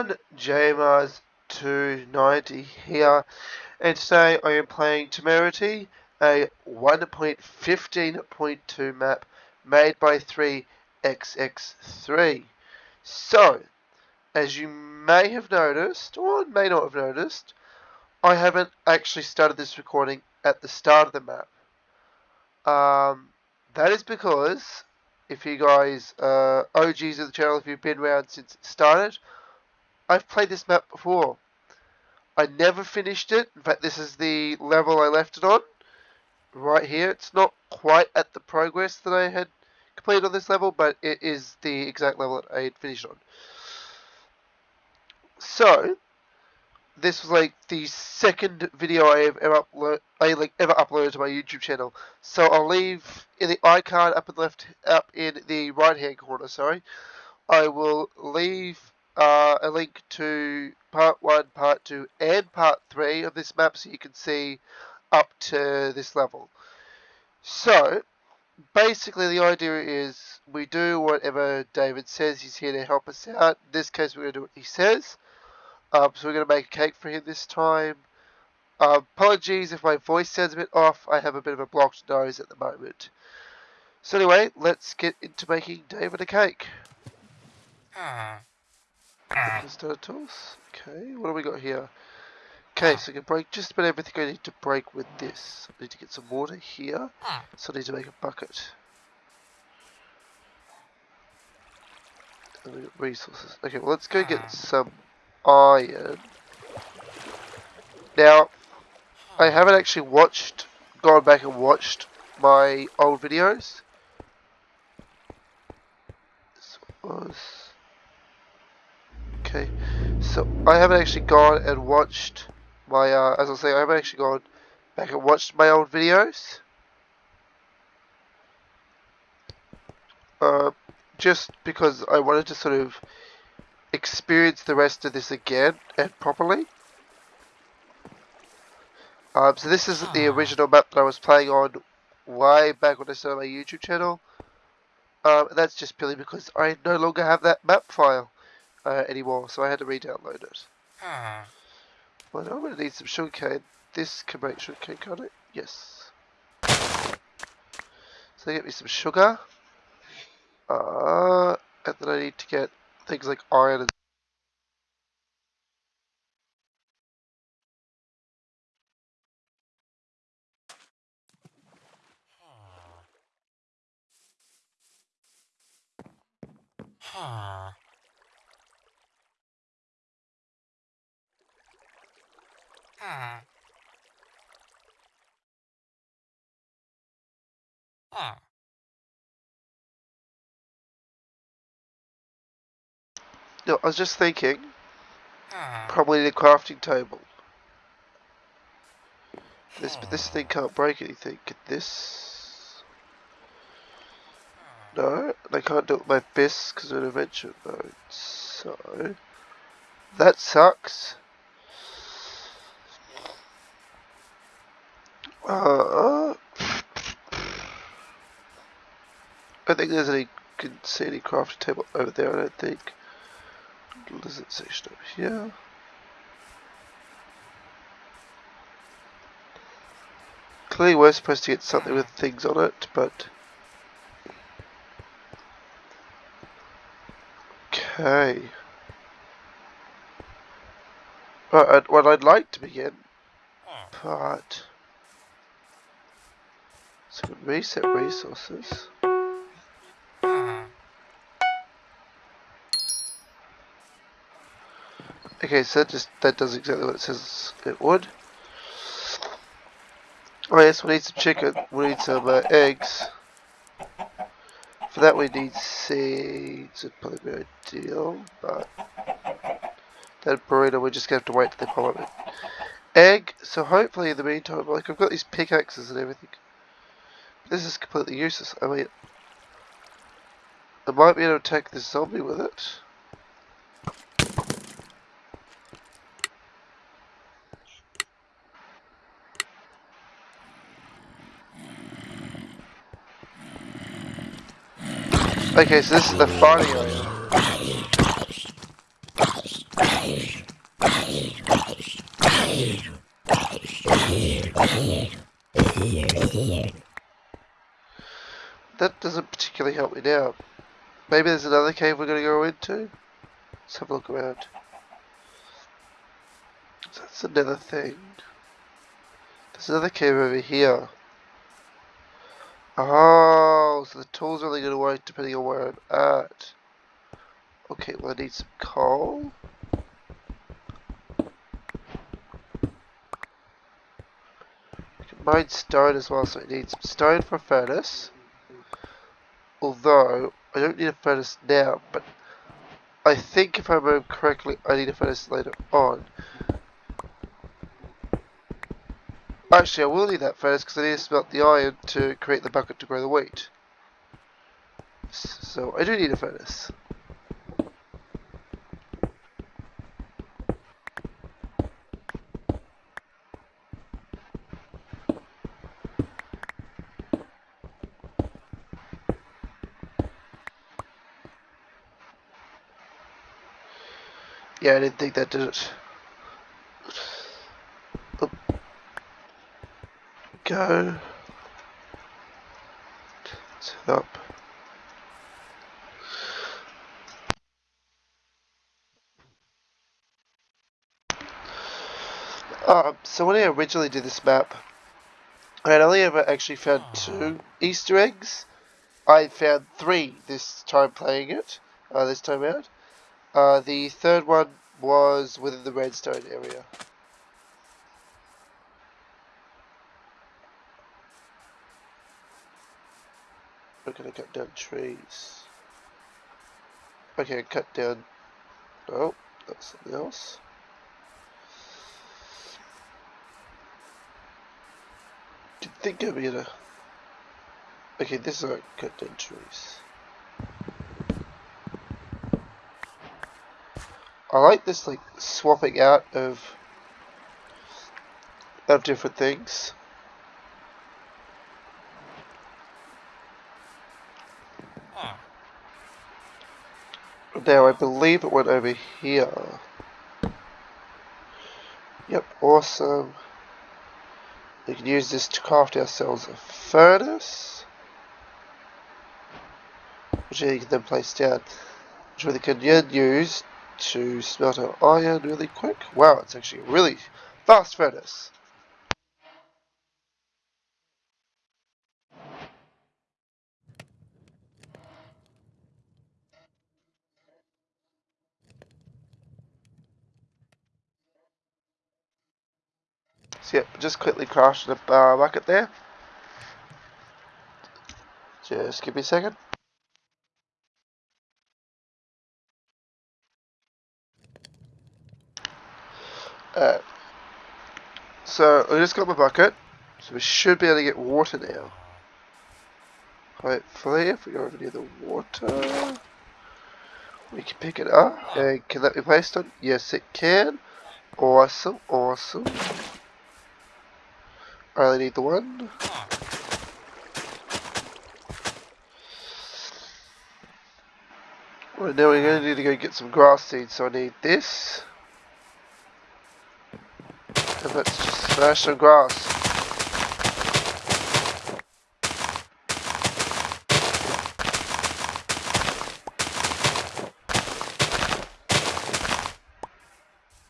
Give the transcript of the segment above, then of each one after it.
everyone, JMars290 here, and today I am playing Temerity, a 1.15.2 map made by 3XX3. So, as you may have noticed, or may not have noticed, I haven't actually started this recording at the start of the map. Um, that is because if you guys uh, OGs of the channel, if you've been around since it started, I've played this map before. I never finished it. In fact, this is the level I left it on. Right here. It's not quite at the progress that I had completed on this level, but it is the exact level that I had finished on. So, this was like the second video I have ever I like ever uploaded to my YouTube channel. So I'll leave in the icon up the left, up in the right hand corner. Sorry, I will leave uh, a link to part one, part two, and part three of this map, so you can see up to this level. So basically, the idea is we do whatever David says. He's here to help us out. In this case, we're going to do what he says. Um, so we're going to make a cake for him this time. Uh, apologies if my voice sounds a bit off. I have a bit of a blocked nose at the moment. So anyway, let's get into making David a cake. Ah. Start tools. Okay, what do we got here? Okay, so I can break just about everything I need to break with this. I need to get some water here. Ah. So I need to make a bucket. resources. Okay, well let's go get ah. some iron. Now, I haven't actually watched, gone back and watched my old videos. This was... Okay, so I haven't actually gone and watched my, uh, as I say, I haven't actually gone back and watched my old videos. Uh, just because I wanted to sort of experience the rest of this again and properly. Um, so this is the original map that I was playing on way back when I started my YouTube channel. Um, that's just purely because I no longer have that map file uh, anymore, so I had to re-download it. Well, I'm going to need some sugarcane. This can make sugarcane, can't it? Yes. So get me some sugar. Uh, and then I need to get things like iron and Huh. Huh. Huh. No, I was just thinking, ah. probably the crafting table. This, but this thing can't break anything. Get this? No, and I can't do it with my fists because of adventure mode. So, that sucks. Uh, I think there's any, can see any crafting table over there, I don't think. Lizard section over here. Clearly we're supposed to get something with things on it, but... Okay. Right, what I'd like to begin, but... So reset resources. Okay, so that just that does exactly what it says it would. Oh yes, we need some chicken. We need some uh, eggs. For that we need seeds. It'd probably be ideal, but that burrito we're just gonna have to wait till they pop up. Egg. So hopefully in the meantime, like I've got these pickaxes and everything. This is completely useless. I mean, I might be able to attack this zombie with it. Okay, so this is the fighting area. Doesn't particularly help me now. Maybe there's another cave we're going to go into. Let's have a look around. That's another thing. There's another cave over here. Oh, so the tools only to work depending on where I'm at. Okay, well I need some coal. I can mine stone as well, so I need some stone for a furnace. Although, I don't need a furnace now, but I think if I remember correctly, I need a furnace later on. Actually, I will need that furnace because I need to smelt the iron to create the bucket to grow the wheat. So, I do need a furnace. Yeah, I didn't think that did it. Oop. Go. Set up. Um, so when I originally did this map, I had only ever actually found two Easter eggs. I found three this time playing it, uh, this time out. Uh, the third one was within the redstone area. We're gonna cut down trees. Okay, cut down. Oh, that's something else. You'd think I'd be to. Okay, this is a cut down trees. I like this like swapping out of of different things. Ah. Now I believe it went over here. Yep, awesome. We can use this to craft ourselves a furnace. Which you can then place down. Which we can then use to smelt our iron really quick. Wow, it's actually a really fast furnace. Yep, just quickly crafted the uh, bucket there. Just give me a second. Uh, so I just got my bucket, so we should be able to get water now. Hopefully, if we go over near the water, we can pick it up. And can that be placed on? Yes, it can. Awesome, awesome. I only need the one. Well, now we're going to need to go get some grass seeds, so I need this. And let's just smash grass.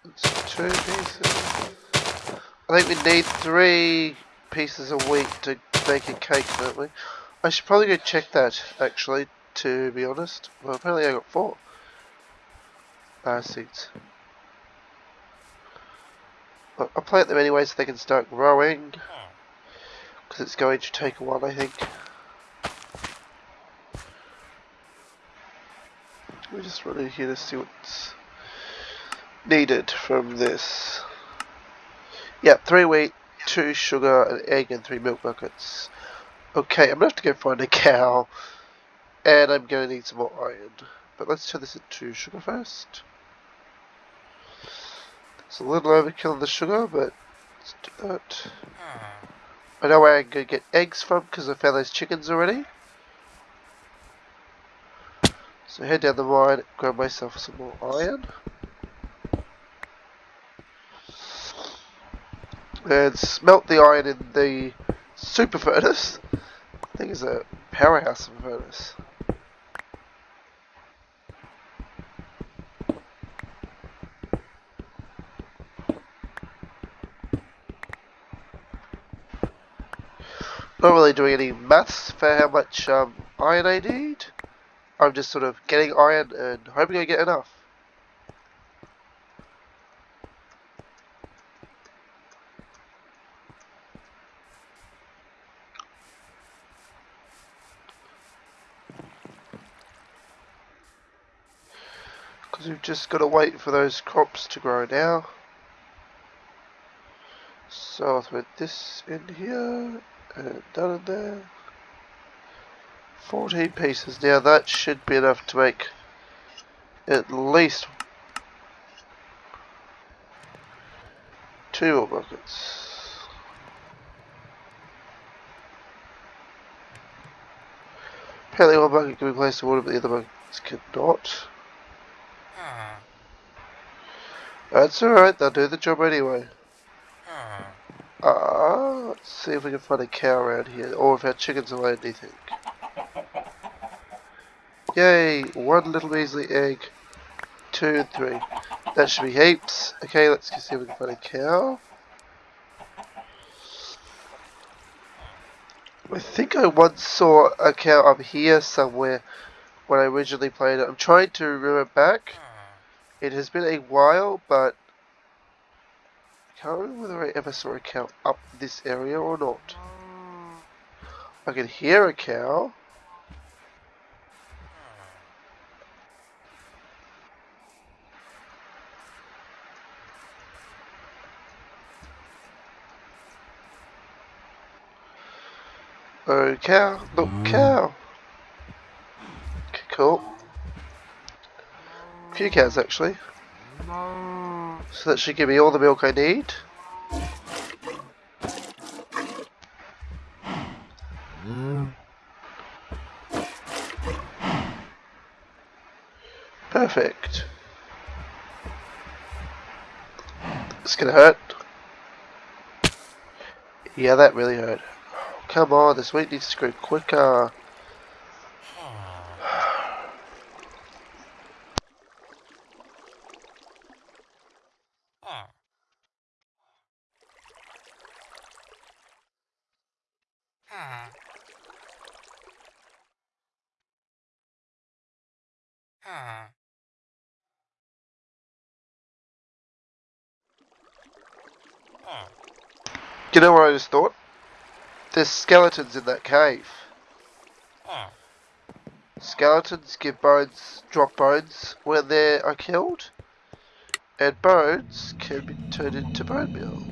It's two pieces. I think we need three pieces of wheat to make a cake, don't we? I should probably go check that, actually, to be honest. Well, apparently I got four. Uh, seeds. I'll plant them anyway so they can start growing. Ah. Because it's going to take a while, I think. We just run in here to see what's needed from this. Yep, three wheat, two sugar, an egg, and three milk buckets. Okay, I'm gonna have to go find a cow, and I'm gonna need some more iron. But let's turn this into sugar first. It's a little overkill on the sugar, but let's do that. Ah. I know where I can get eggs from because I found those chickens already. So head down the mine, grab myself some more iron. And smelt the iron in the super furnace. I think it's a powerhouse of a furnace. Not really doing any maths for how much um, iron I need. I'm just sort of getting iron and hoping I get enough. Because we've just got to wait for those crops to grow now. So I'll this in here done in there. 14 pieces. Now that should be enough to make at least two more buckets. Apparently one bucket can be placed in water but the other buckets cannot. ah, That's alright, they'll do the job anyway. Let's see if we can find a cow around here, or if our chickens lay anything. Yay, one little measly egg. Two and three. That should be heaps. Okay, let's see if we can find a cow. I think I once saw a cow up here somewhere when I originally played it. I'm trying to remember back. It has been a while, but Remember whether I ever saw a cow up this area or not. I can hear a cow. Oh, cow. Look, mm-hmm. cow. Okay, cool. A few cows, actually. So that should give me all the milk I need. Perfect. It's gonna hurt. Yeah, that really hurt. Come on, this weight needs to go quicker. ah, ah, ah, ah, ah, You know what I just thought? There's skeletons in that cave. Skeletons give bones, drop bones when they are uh, killed, and bones can be turned into bone meal.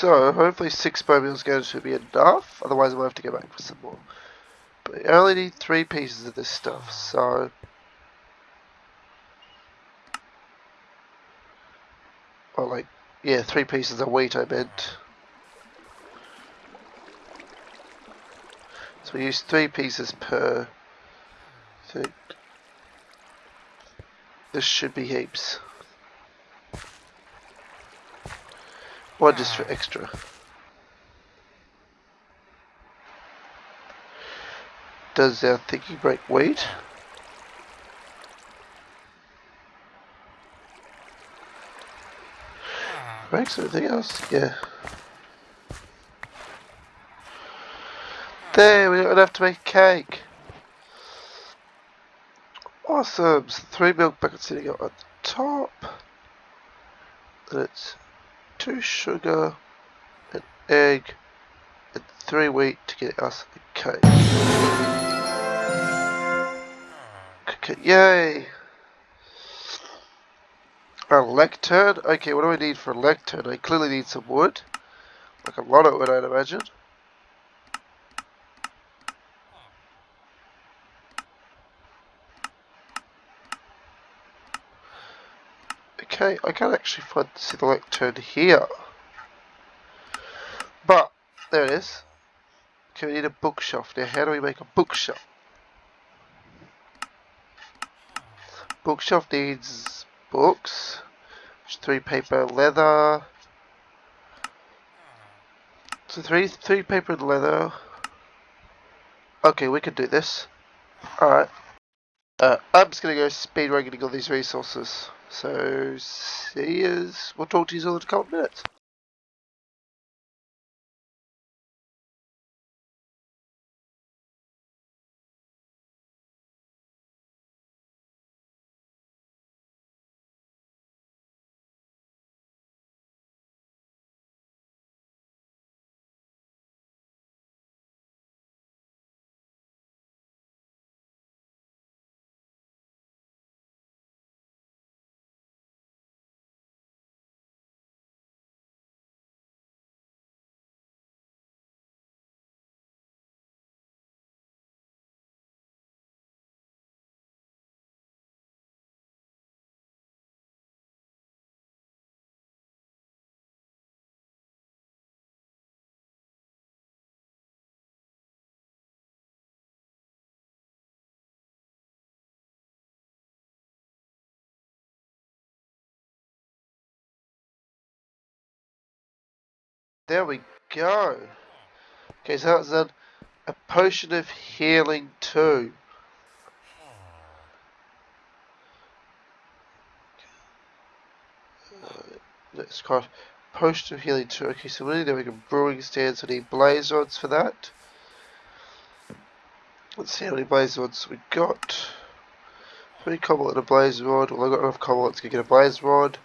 So, hopefully six bone meal is going to be enough, otherwise I might have to go back for some more. But I only need three pieces of this stuff, so... Oh, like, yeah, three pieces of wheat I meant. So we use three pieces per thing. This should be heaps. One just for extra. Does our thinking break wheat? ah, Breaks everything else? Yeah. There, we don't have to make cake. Awesome. So three milk buckets sitting the top. And it's two sugar, an egg, and three wheat to get us a cake. Okay, yay! A lectern? Okay, what do I need for a lectern? I clearly need some wood. Like a lot of wood, I'd imagine. Okay, I can't actually find see the lectern here. But, there it is. Okay, we need a bookshelf. Now, how do we make a bookshelf? Bookshelf needs books, three paper leather. So three three paper and leather. Okay, we can do this. Alright. Uh, I'm just gonna go speed getting all these resources. So see you. We'll talk to you all in a couple of minutes. There we go. Okay, so that's then a potion of healing too. Uh, let's craft potion of healing too. Okay, so we need to make a brewing stand, so we need blaze rods for that. Let's see how many blaze rods we got. Three cobble and a blaze rod. Well, I've got enough cobble to get a blaze rod.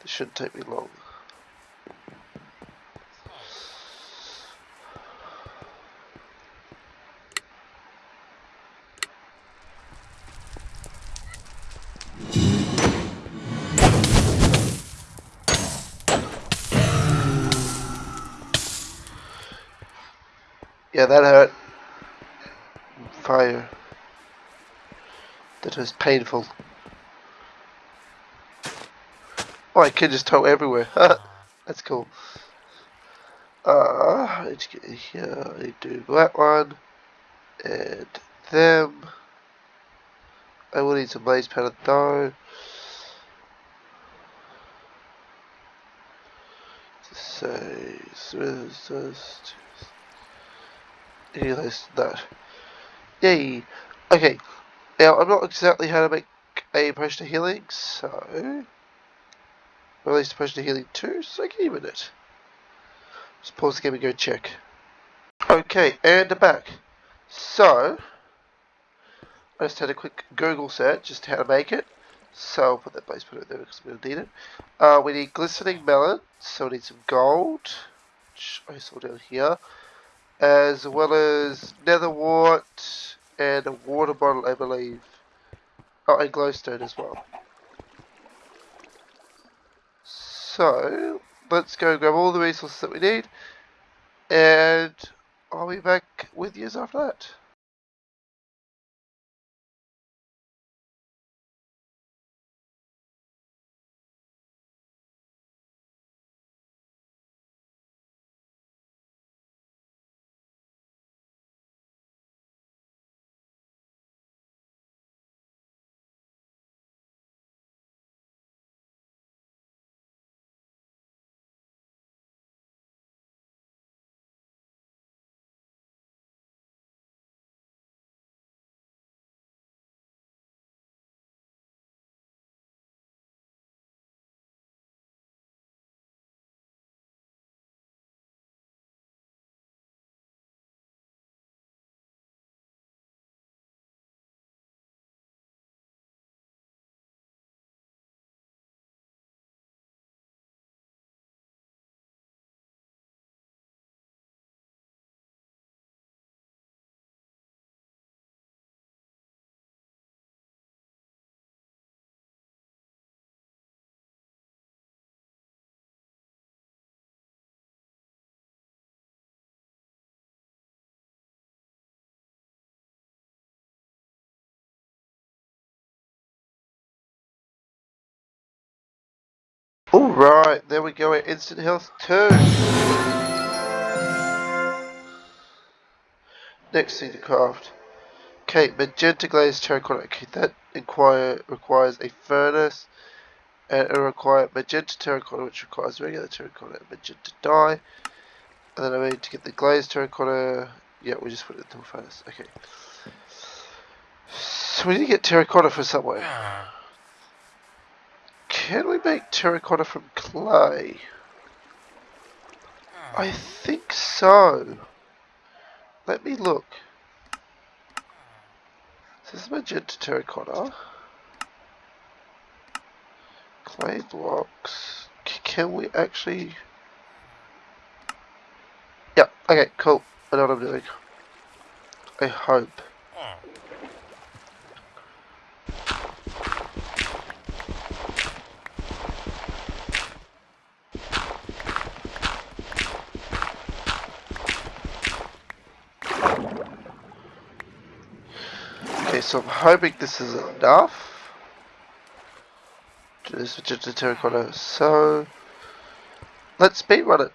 This shouldn't take me long. Yeah, that hurt. Fire. That was painful. Oh, I can just tow everywhere. That's cool. Uh, to get here. I do that one. And them. I will need some blaze powder though. Say, so, so, any than that. Yay! Okay, now I'm not exactly how to make a potion of healing, so... Or at a potion of healing too, so give me a minute. Just pause the game and go check. Okay, and back. So, I just had a quick Google search just how to make it. So I'll put that base put it there because we don't need it. Uh, we need glistening melon, so we need some gold, which I saw down here as well as nether wart and a water bottle, I believe. Oh, and glowstone as well. So, let's go grab all the resources that we need, and I'll be back with you after that. Alright, there we go, instant health 2. next thing to craft. Okay, magenta glazed terracotta. Okay, that inquire requires a furnace. And it requires magenta terracotta, which requires regular terracotta and magenta dye. And then I need to get the glazed terracotta. Yeah, we just put it into a furnace. Okay. So we need to get terracotta for somewhere. Can we make terracotta from clay? ah, I think so. Let me look. This is magenta terracotta. Clay blocks. C- can we actually... Yeah, okay, cool. I know what I'm doing. I hope. So I'm hoping this is enough. This magenta terracotta. So... Let's speedrun it.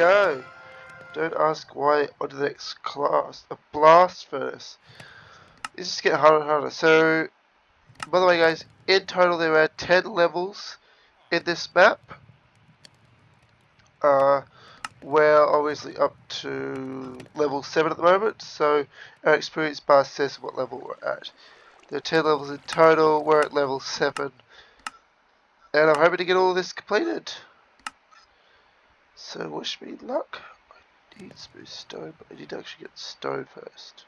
Go. Don't ask why on to the next class. A blast furnace. This is getting harder and harder. So, by the way, guys, in total there are 10 levels in this map. Uh, we're obviously up to level 7 at the moment, so our experience bar says what level we're at. There are 10 levels in total, we're at level 7. And I'm hoping to get all this completed. So wish me luck. I need smooth stone, but I need to actually get stone first.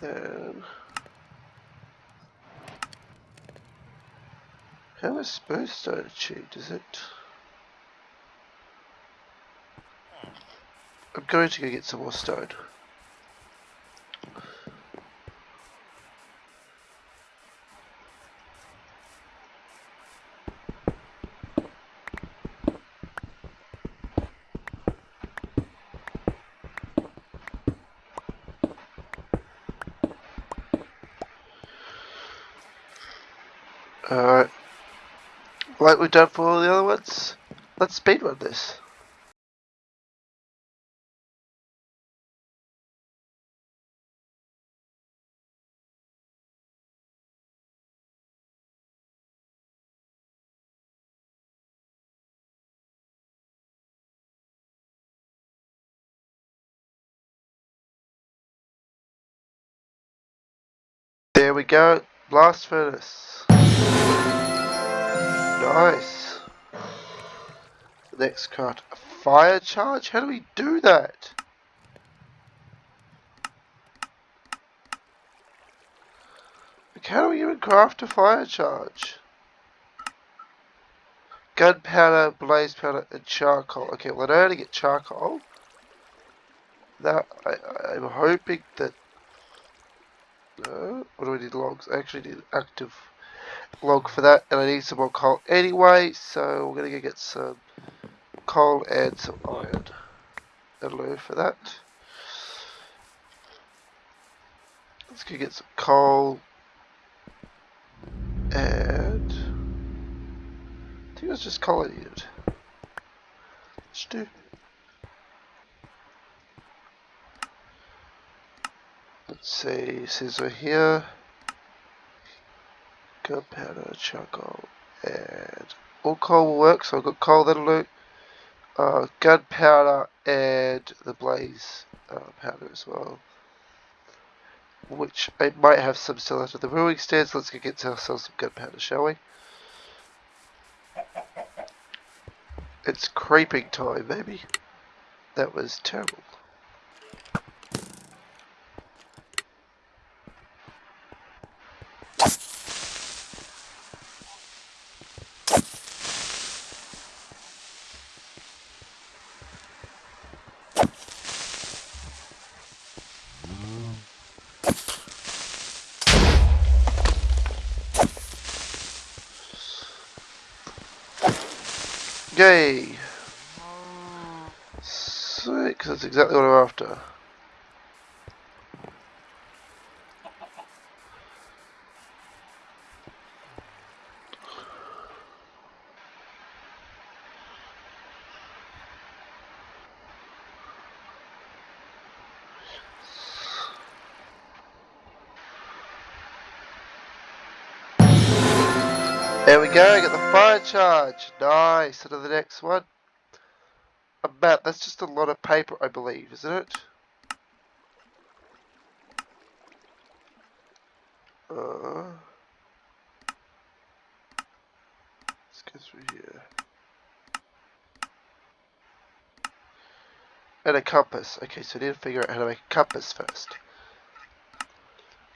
Then how is smooth stone achieved? Is it? I'm going to go get some more stone. Like we've done for all the other ones, let's speedrun this. There we go. Blast furnace. Nice. Next card. Fire charge? How do we do that? How do we even craft a fire charge? Gunpowder, blaze powder, and charcoal. Okay, well I know how to get charcoal. Now, I, I'm hoping that So, what do we need logs? I actually need active log for that, and I need some more coal anyway, so we're gonna go get some coal and some iron. That'll for that. Let's go get some coal and I think it was just coal I needed. Let's do. Let's see, scissor here gunpowder, charcoal, and all coal will work. So I've got coal that'll do. Uh, gunpowder and the blaze uh, powder as well. Which I might have some still out of the brewing stands. Let's go get ourselves some gunpowder, shall we? It's creeping time, maybe. That was terrible. Sweet, because that's exactly what I'm after. Charge. Nice. To the next one. A map. That's just a lot of paper, I believe, isn't it? Uh, let's go through here. And a compass. Okay, so I need to figure out how to make a compass first.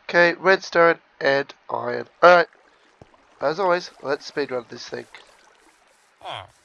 Okay, redstone and iron. Alright. As always, let's speedrun this thing. Ah.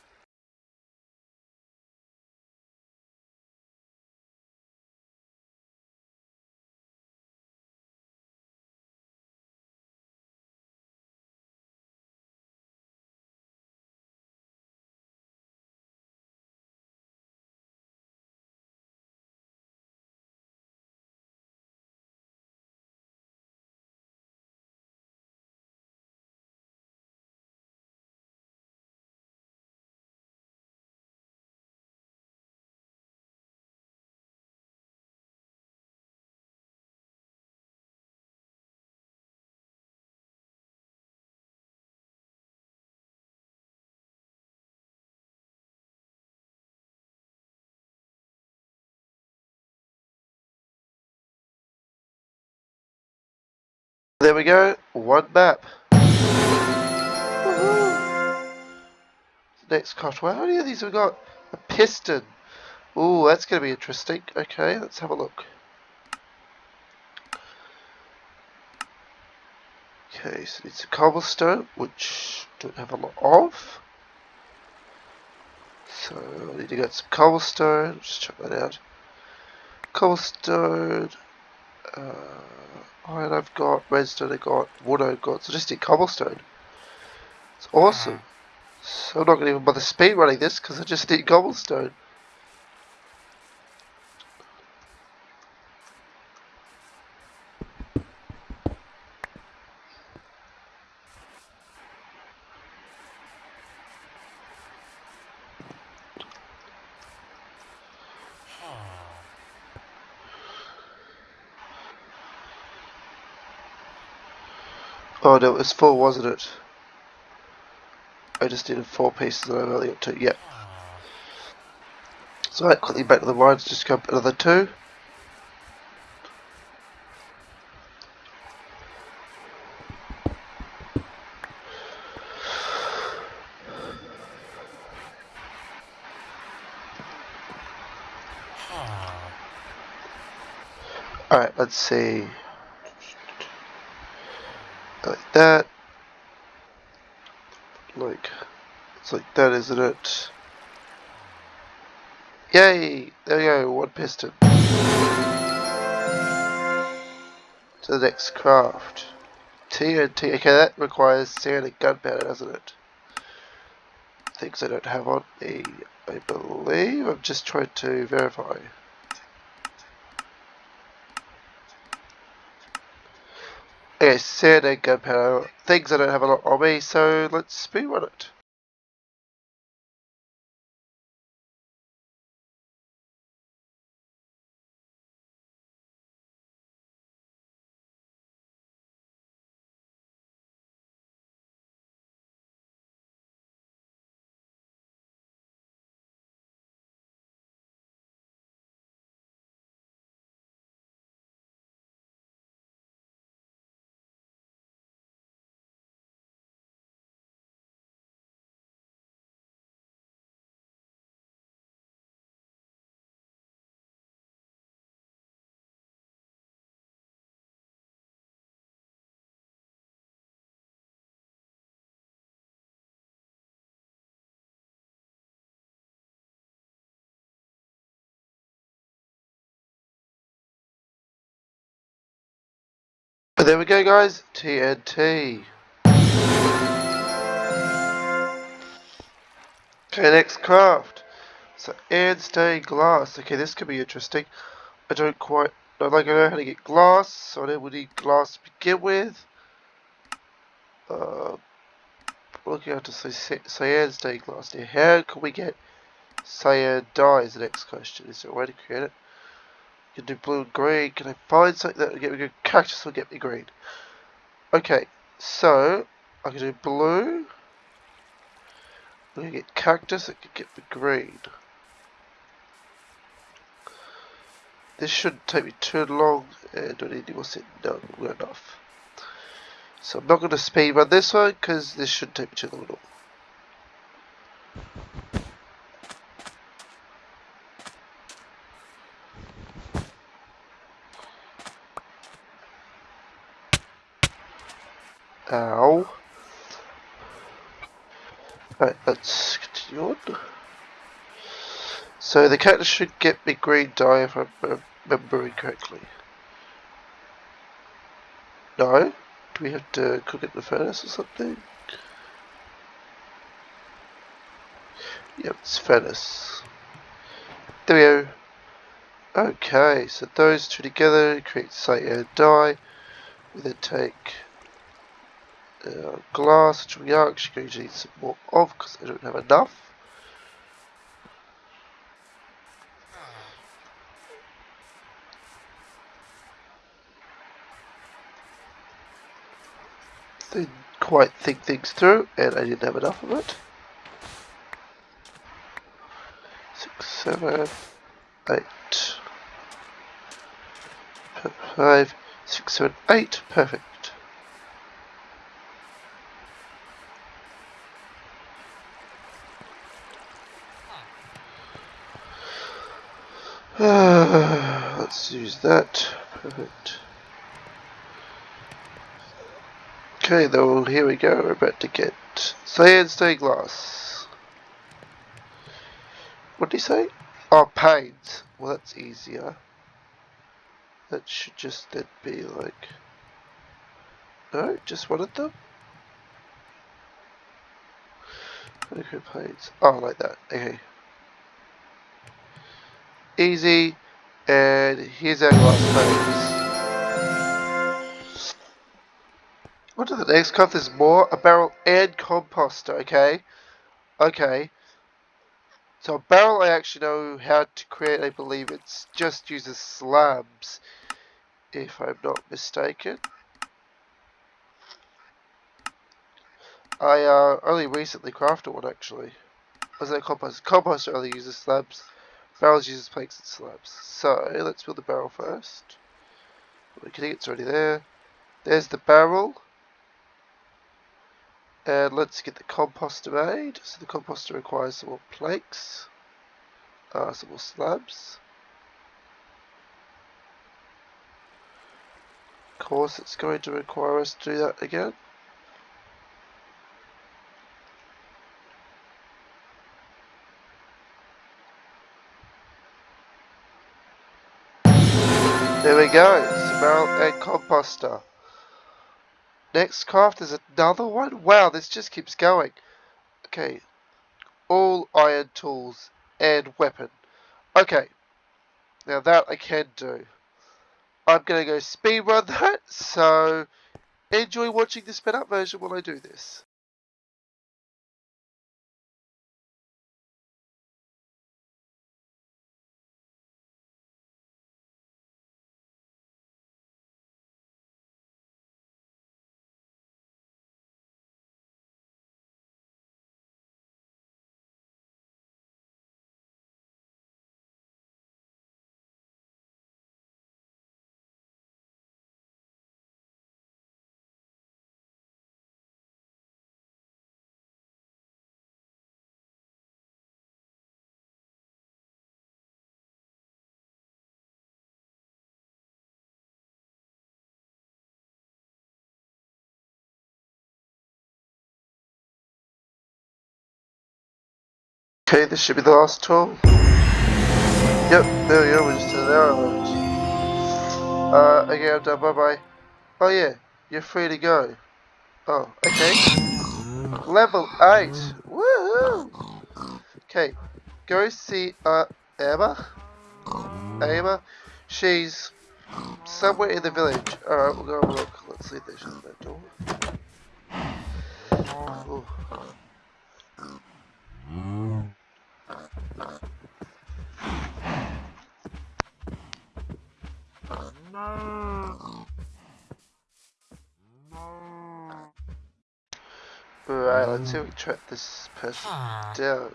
There we go, one map. Next Cotwell, how many of these have we got? A piston. Ooh, that's going to be interesting. Okay, let's have a look. Okay, so it's a cobblestone, which don't have a lot of. So I need to get some cobblestone. Just check that out. Cobblestone. Uh, iron I've got, redstone I've got, wood I've got. So just need cobblestone. It's awesome. So I'm not going to even bother speed running this because I just need cobblestone. It was four, wasn't it? I just needed four pieces and I've only got two. Yep. So right, quickly back to the mines, just grab another two. Alright, let's see. Like that. Like, it's like that, isn't it? Yay! There we go, one piston. to the next craft. TNT. Okay, that requires sand and gunpowder, doesn't it? Things I don't have on me, I believe. I'm just trying to verify. Okay, sand and gunpowder. Things I don't have a lot on me, so let's speedrun it. There we go, guys. TNT. Okay, next craft. So, stained glass. Okay, this could be interesting. I don't quite know, like I know how to get glass, so I know we need glass to begin with. Uh, looking out to say cyan stained glass here. How can we get cyan dye is the next question. Is there a way to create it? Can do blue and green. Can I find something that will get me good? Cactus will get me green. Okay, so I can do blue. I'm gonna get cactus that can get me green. This shouldn't take me too long, and I need any more set? No, we're enough. So I'm not going to speed run this one because this shouldn't take me too long at all. Ow. Right, let's continue on. So the cactus should get me green dye if I'm remembering correctly. No? Do we have to cook it in the furnace or something? Yep, it's furnace. There we go. Okay, so those two together create cyan dye. We then take uh, glass, which we are actually going to need some more of because I don't have enough. Didn't quite think things through and I didn't have enough of it. Six, seven, eight, five, six, seven, eight, perfect. Let's use that. Perfect. Okay, though, here we go. We're about to get stained glass. What do you say? Oh, paint. Well, that's easier. That should just then be like... No, just one of them? Okay, paints. Oh, like that. Okay easy, and here's our glass. What to the next craft? There's more. A barrel and composter, okay? Okay. So a barrel I actually know how to create, I believe it's just uses slabs, if I'm not mistaken. I uh, only recently crafted one actually. Was that composter? Composter only uses slabs. Barrels uses planks and slabs. So let's build the barrel first. Okay, it's already there. There's the barrel. And let's get the composter made. So the composter requires some more planks. Uh, some more slabs. Of course it's going to require us to do that again. Go. Smell and composter. Next craft is another one. Wow, this just keeps going. Okay, all iron tools and weapon. Okay, now that I can do. I'm gonna go speed run that, so enjoy watching the sped up version while I do this. Okay, this should be the last tool. Yep, there we go, we're just an hour left. Uh, okay, I'm done, bye bye. Oh yeah, you're free to go. Oh, okay. Level 8! Woohoo! Okay, go see, uh, Emma? Emma? She's somewhere in the village. Alright, we'll go have a look. Let's see if there's that door. Ooh. Right, let's see um, if we can track this person down.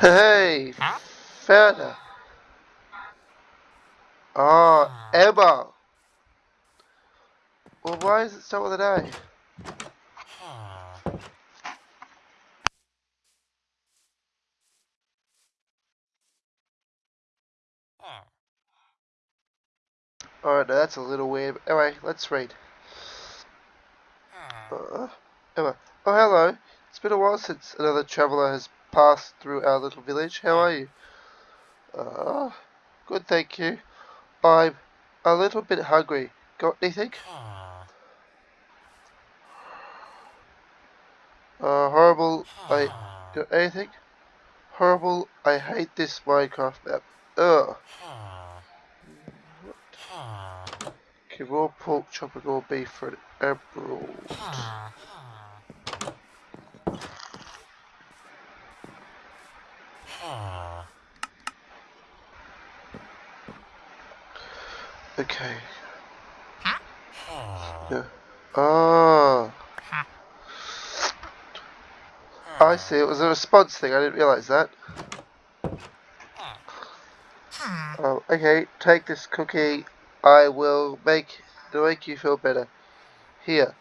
Hey, Huh? Ferner. Oh, ah. Emma. Well, why is it start with an A? Oh, Alright, now that's a little weird. Anyway, let's read. Ah. Uh, Emma. Oh, hello. It's been a while since another traveller has passed through our little village. How are you? Uh, good, thank you. I'm a little bit hungry. Got anything? Ah. Uh, horrible. I ah. got anything? Horrible. I hate this Minecraft map. Ugh. Ah. Okay, raw pork, chopper, raw beef for an emerald. Okay. Yeah. Oh. I see. It was a response thing. I didn't realize that. Oh, okay. Take this cookie. I will make to make you feel better. Here.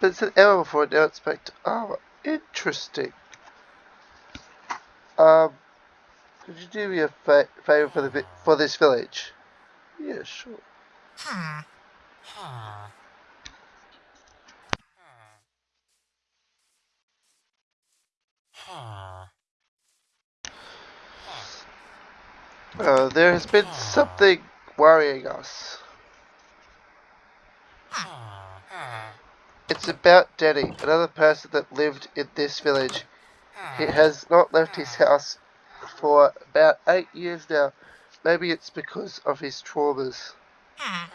But it's an error before it. Now it's back to armor. Interesting. Um. Could you do me a fa favor for the for this village? Yeah, sure. Uh, there has been something worrying us. It's about Denny, another person that lived in this village. He has not left his house for about eight years now. Maybe it's because of his traumas. Hmm.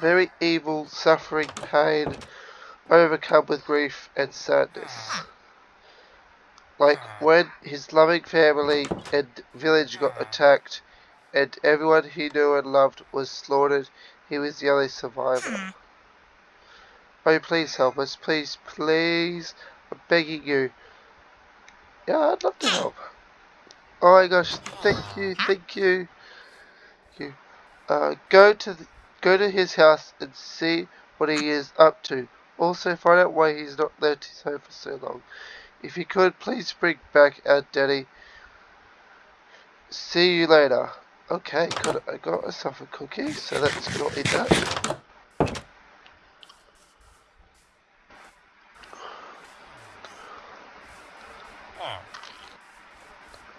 Very evil, suffering pain, overcome with grief and sadness. Hmm. Like hmm. when his loving family and village got attacked and everyone he knew and loved was slaughtered, he was the only survivor. Oh, please help us. Please, please. I'm begging you. Yeah, I'd love to help. Oh my gosh, thank you, thank you. Thank you. Uh, go to the, go to his house and see what he is up to. Also, find out why he's not left his home for so long. If you could, please bring back our daddy. See you later. Okay, got. I got myself a cookie, so let's not eat that.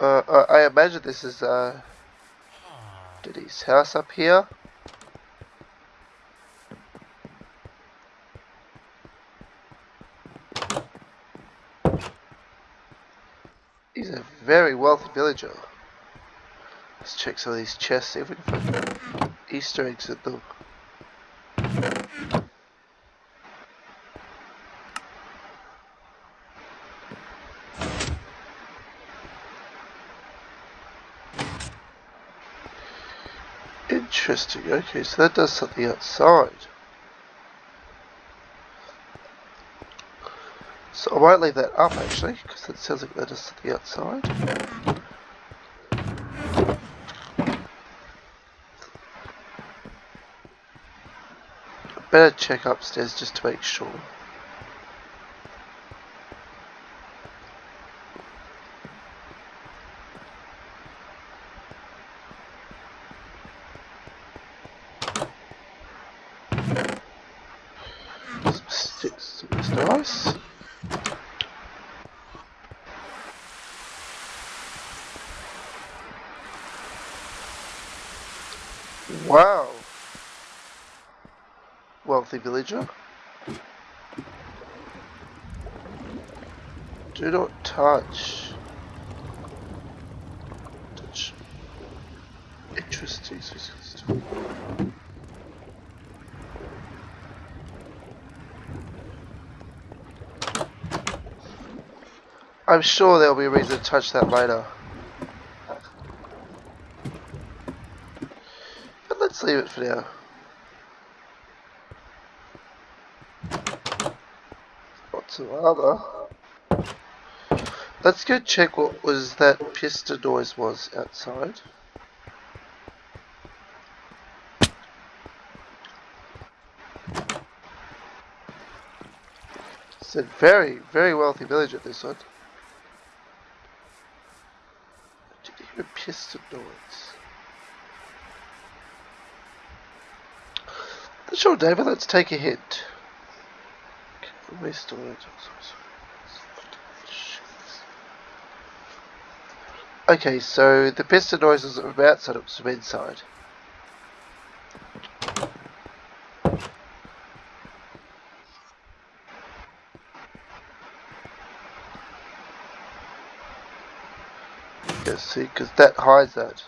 Uh, uh, I imagine this is uh, Daddy's house up here. He's a very wealthy villager. Let's check some of these chests, see if we can find Easter eggs at them. Interesting, okay, so that does something outside. So I won't leave that up actually, because that sounds like that does something outside. Better check upstairs just to make sure. Some sticks, that's nice. Wow wealthy villager. Do not touch. Touch. Interesting. I'm sure there'll be a reason to touch that later. But let's leave it for now. Whatsoever. Let's go check what was that piston noise was outside. It's a very, very wealthy village at this one. Did you hear a piston noise? Sure, David, let's take a hint. Okay, so the piston noises are from outside, was from inside. Yes, see, because that hides that.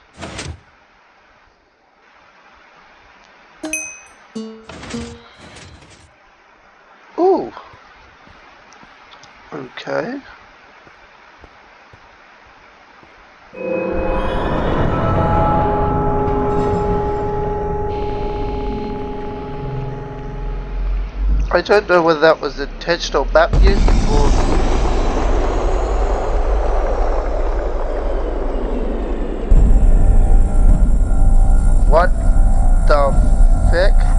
Don't know whether that was intentional map use or... What the fuck?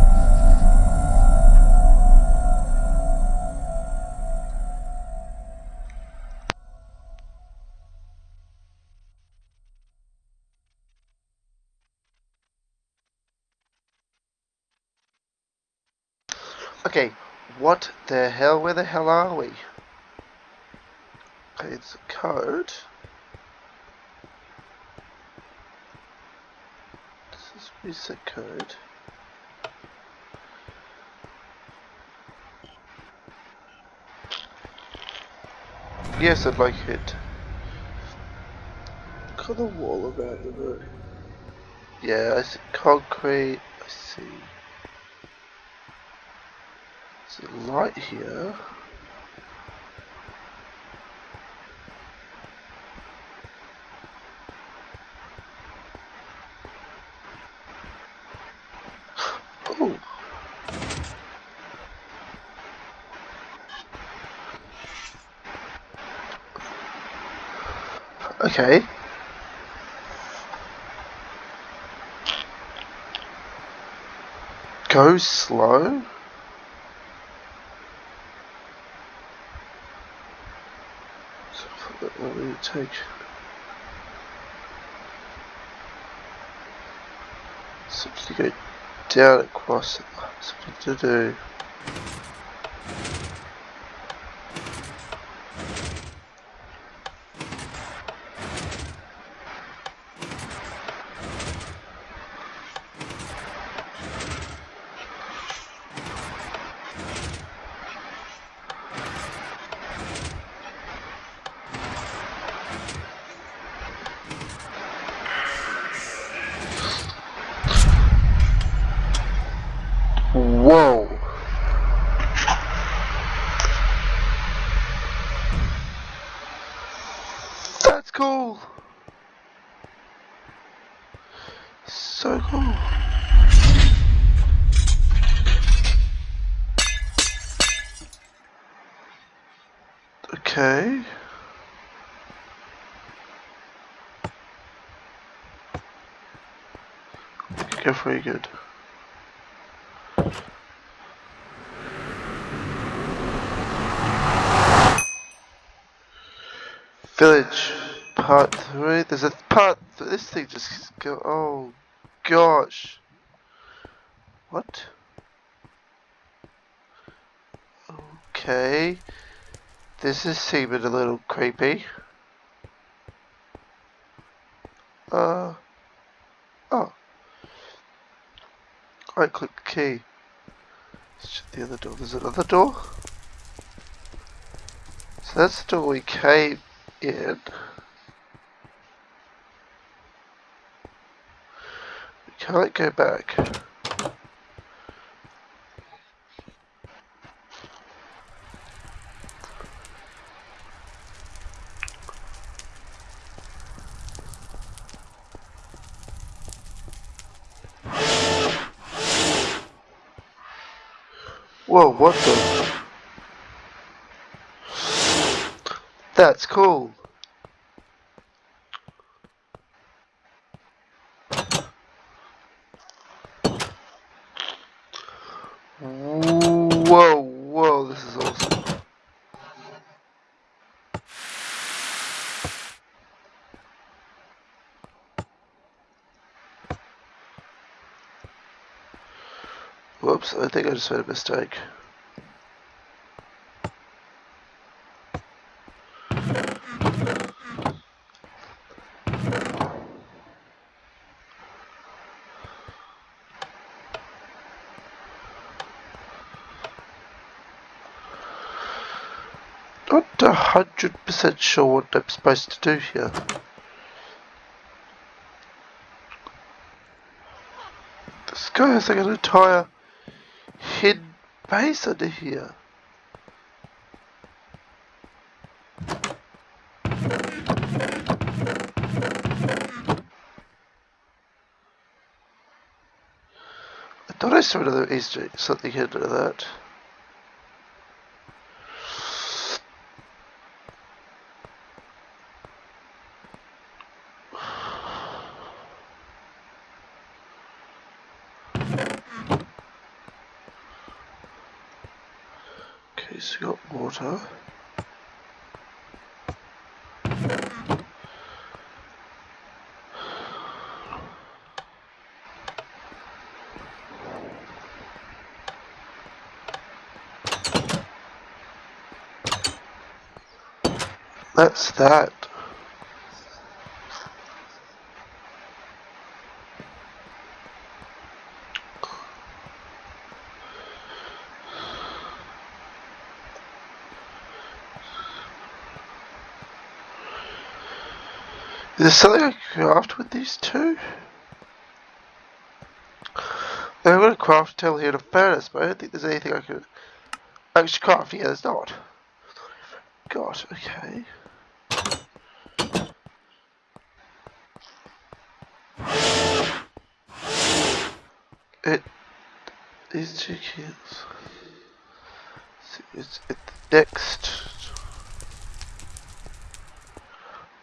Okay, what the hell? Where the hell are we? Okay, it's a code. This is reset code. Yes, I'd like it. Cut the wall around the room. Yeah, I see concrete. I see. Light here. Oh. Okay. go slow? Take? To go down across it. Something to do. Whoa. That's cool. So cool. Okay. Go very good. Village part three. There's a part. This thing just go. Oh gosh. What? Okay. This is seeming a little creepy. Uh. Oh. Right click key. Shut the other door. There's another door. So that's the door we came in. We can't go back. Whoa, what the? That's cool. Whoa, whoa, this is awesome. Whoops, I think I just made a mistake. Not a hundred percent sure what I'm supposed to do here. This guy has like an entire under here. I thought I saw another Easter egg, something hidden in that. Okay, so we got water. That's that. Is there something I can craft with these two? I'm going to craft a tail here to furnace, but I don't think there's anything I can actually craft. Yeah, there's not. God, okay. These two kids. It's it next.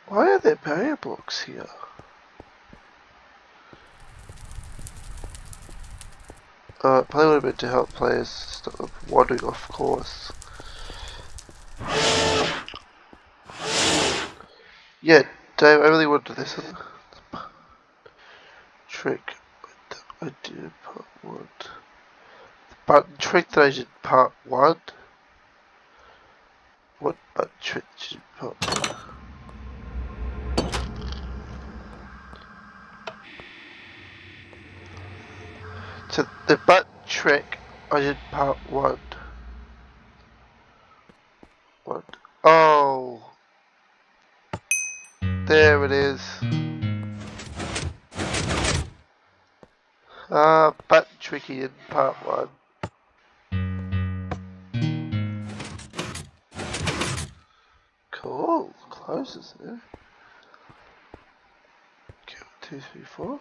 Why are there barrier blocks here? Uh, play a little bit to help players stop wandering off course. Yeah, Dave, I really want to do this trick I did in part one. The button trick that I part one. What button trick did part? So the button trick I did part one. What? Oh. There it is. Ah, uh, button tricky in part one. Okay, two, three, four.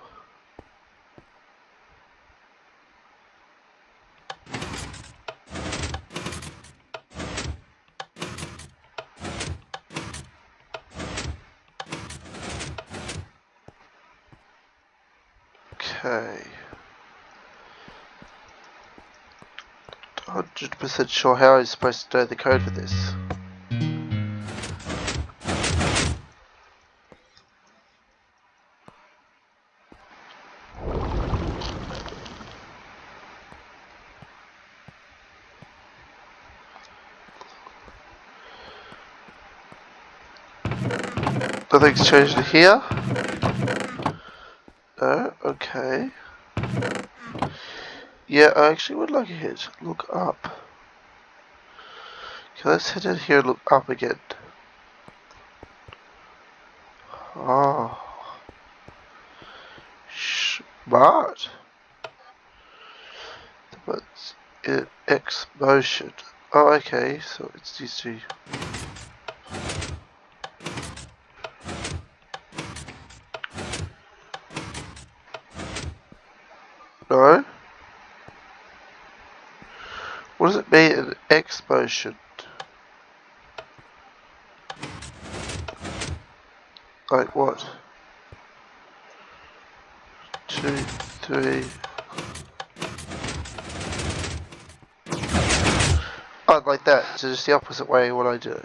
Okay. 100% sure how I'm supposed to know the code for this. Nothing's changed here. No, okay. Yeah, I actually would like to hit look up. Okay, let's hit it here and look up again. Ah. Oh. Smart. But in X motion. Oh, okay, so it's these two. No? What does it in Like what? Two, three. Oh, like that. So just the opposite way what I do.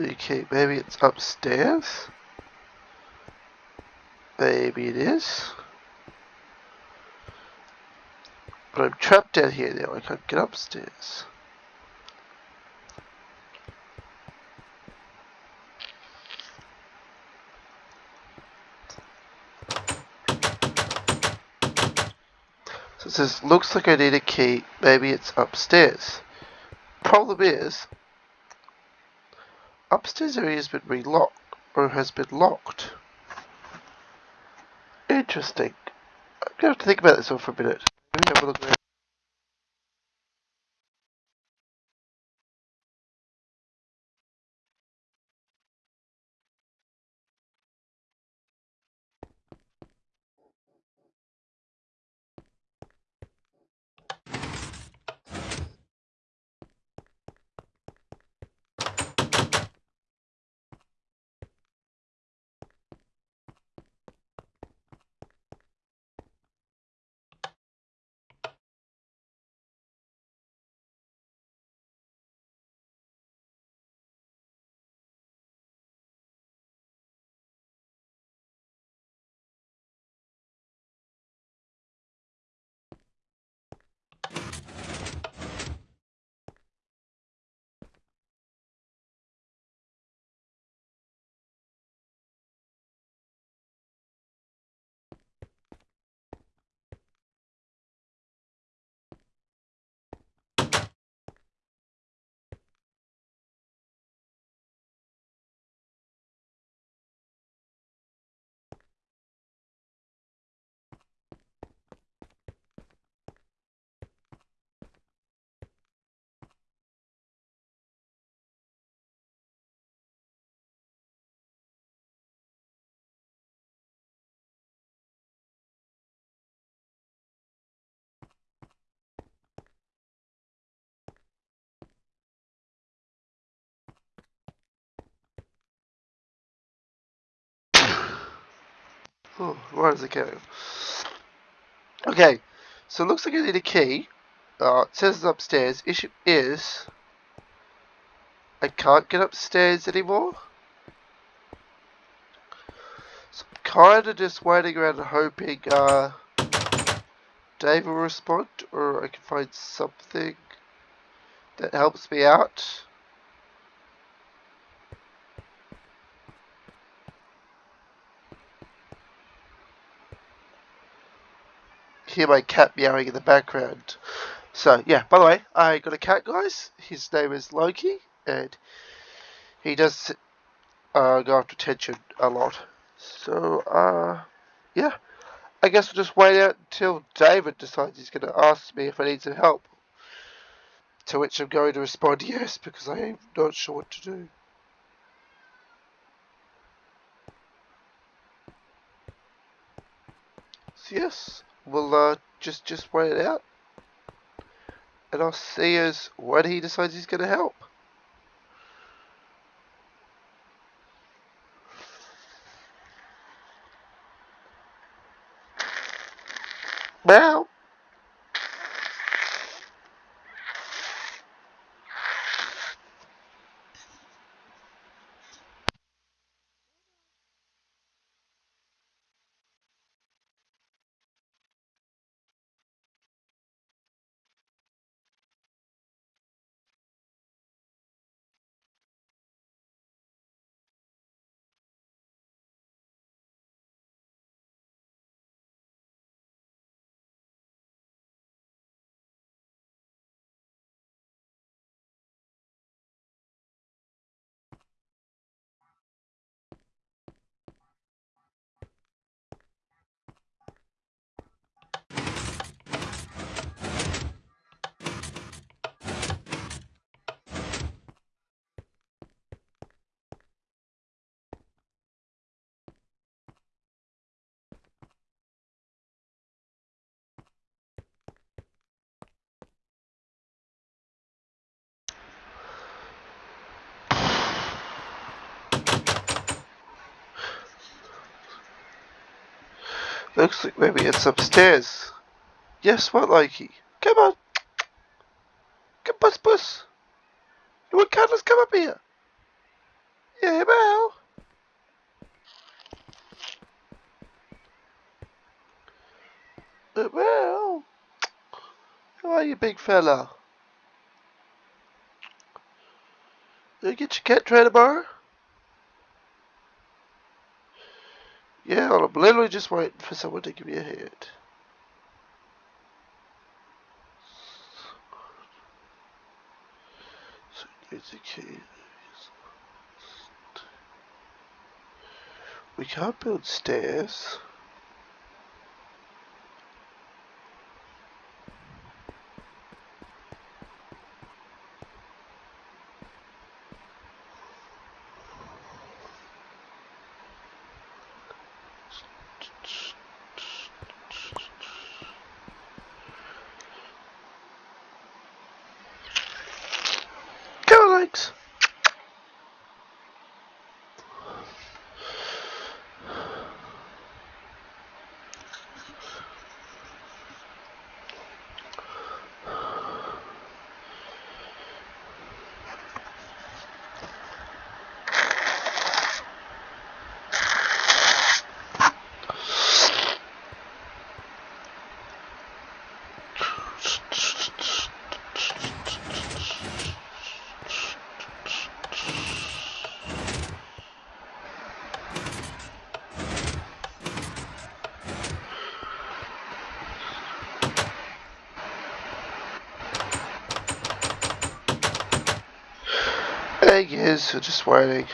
Okay, maybe it's upstairs? Maybe it is. But I'm trapped down here now, I can't get upstairs. So it says, looks like I need a key, maybe it's upstairs. Problem is, upstairs area has been relocked, or has been locked. Interesting. I'm going to have to think about this one for a minute. Maybe Oh, where does it go? Okay, so it looks like I need a key. Uh, it says it's upstairs. Issue is I can't get upstairs anymore. So I'm kind of just waiting around hoping uh, Dave will respond or I can find something that helps me out. Hear my cat meowing in the background. So yeah, by the way, I got a cat, guys. His name is Loki, and he does uh, go after attention a lot. So uh, yeah, I guess we'll just wait out until David decides he's going to ask me if I need some help. To which I'm going to respond yes, because I am not sure what to do. Yes, we'll uh, just just wait it out, and I'll see us when he decides he's going to help. Meow. Looks like maybe it's upstairs. Yes, what, Loki? Come on. Come, bus, bus. You want cuddles? Come up here. Yeah, well. Uh, well. How are you, big fella? You get your cat tray tomorrow? Yeah, I'm literally just waiting for someone to give me a hand. So key. We can't build stairs. Go, Alex. Egg is just waiting.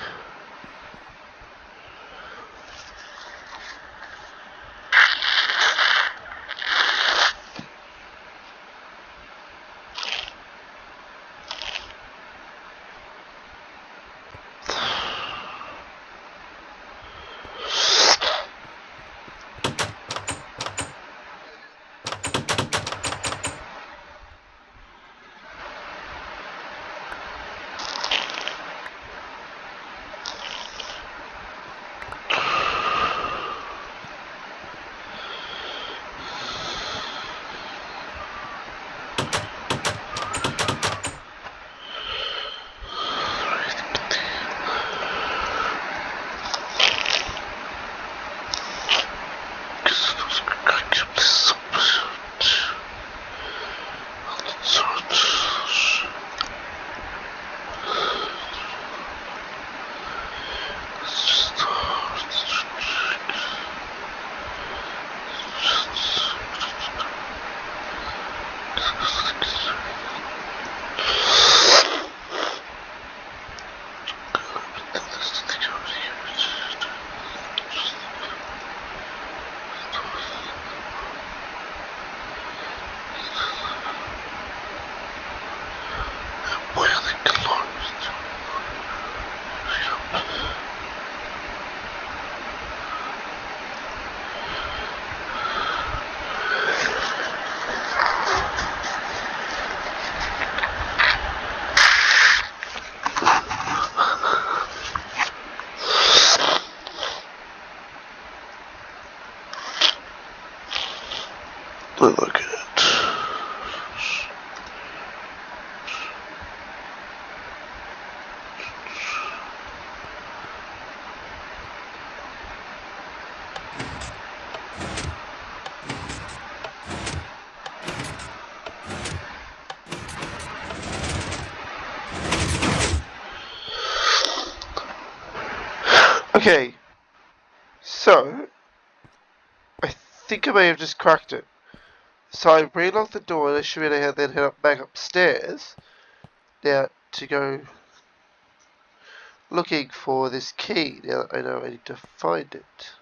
Okay, so I think I may have just cracked it. So I relocked the door and I should have then head up back upstairs now to go looking for this key. Now I know I need to find it.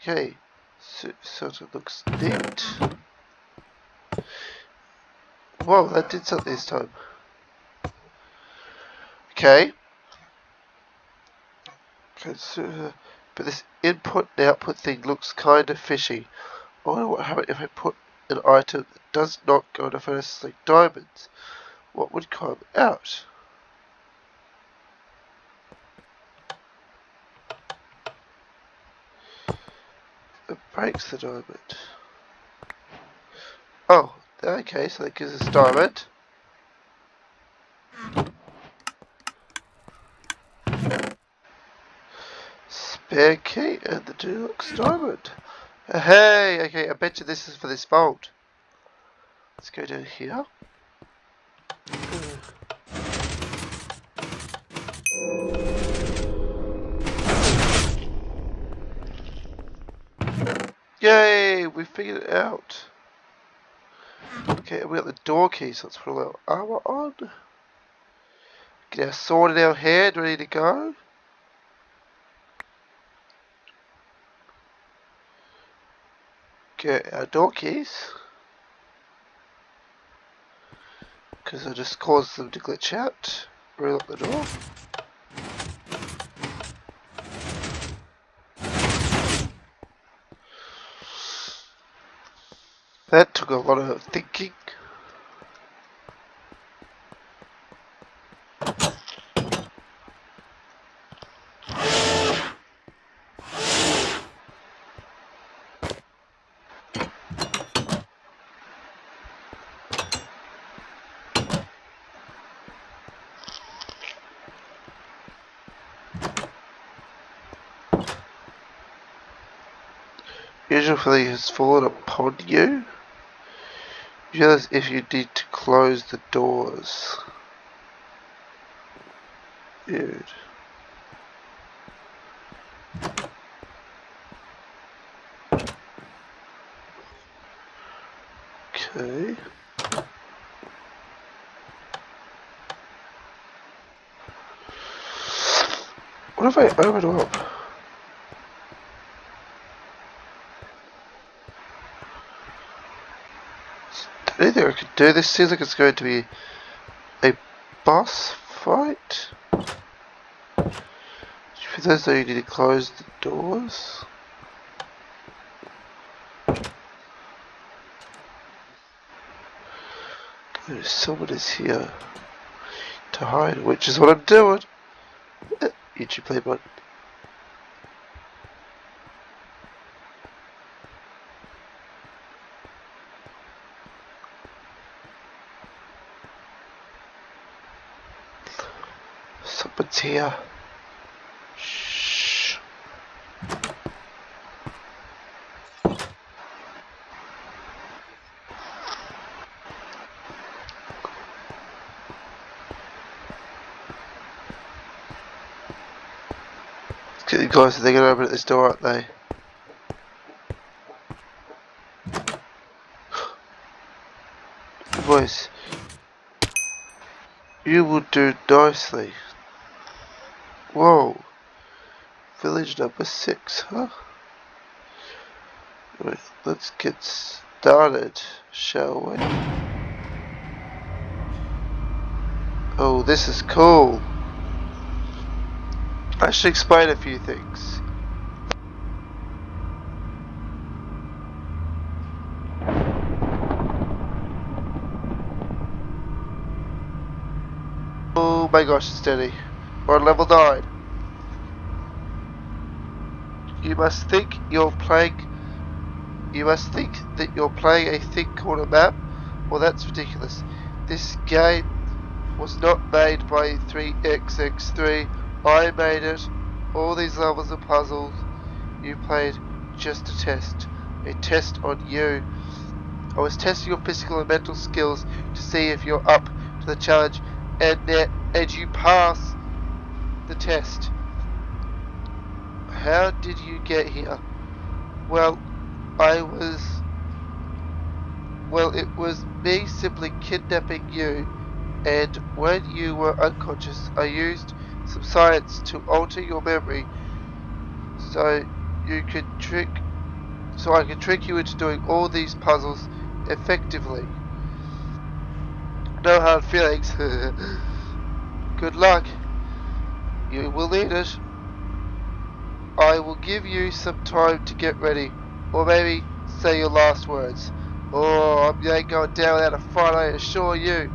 Okay, so, so it looks neat. Whoa, that did something this time. Okay. But this input and output thing looks kind of fishy. I wonder what happens if I put an item that does not go to furnace like diamonds. What would come out? It breaks the diamond. Oh, okay, so that gives us diamond. Key and the deluxe diamond. Hey, okay, I bet you this is for this vault. Let's go down here. Yay, we figured it out. Okay, we got the door key, so let's put a little armor on. Get our sword in our hand, ready to go. Get our door keys. Because I just caused them to glitch out. Relock the door. That took a lot of thinking. Usually has fallen upon you. Realize if you need to close the doors. Dude. Okay. What if I open up? I could do. This seems like it's going to be a boss fight. For those though you need to close the doors. Someone is here to hide, which is what I'm doing. Uh, YouTube play button. Someone's here. Shh. Let's get the guys, they're gonna open this door, aren't they? Boys, you will do nicely. Whoa. Village number six, huh? Right, let's get started, shall we? Oh, this is cool. I should explain a few things. Oh my gosh, it's steady. We're on level 9. You must think you're playing You must think that you're playing a thing called a map? Well, that's ridiculous. This game was not made by 3xx3. I made it. All these levels of puzzles you played just a test. A test on you. I was testing your physical and mental skills to see if you're up to the challenge and that and you pass the test. How did you get here? Well, I was well, it was me simply kidnapping you, and when you were unconscious, I used some science to alter your memory so you could trick so I could trick you into doing all these puzzles effectively. No hard feelings. Good luck. You will need it. I will give you some time to get ready, or maybe say your last words. Oh, I'm going down without a fight, I assure you.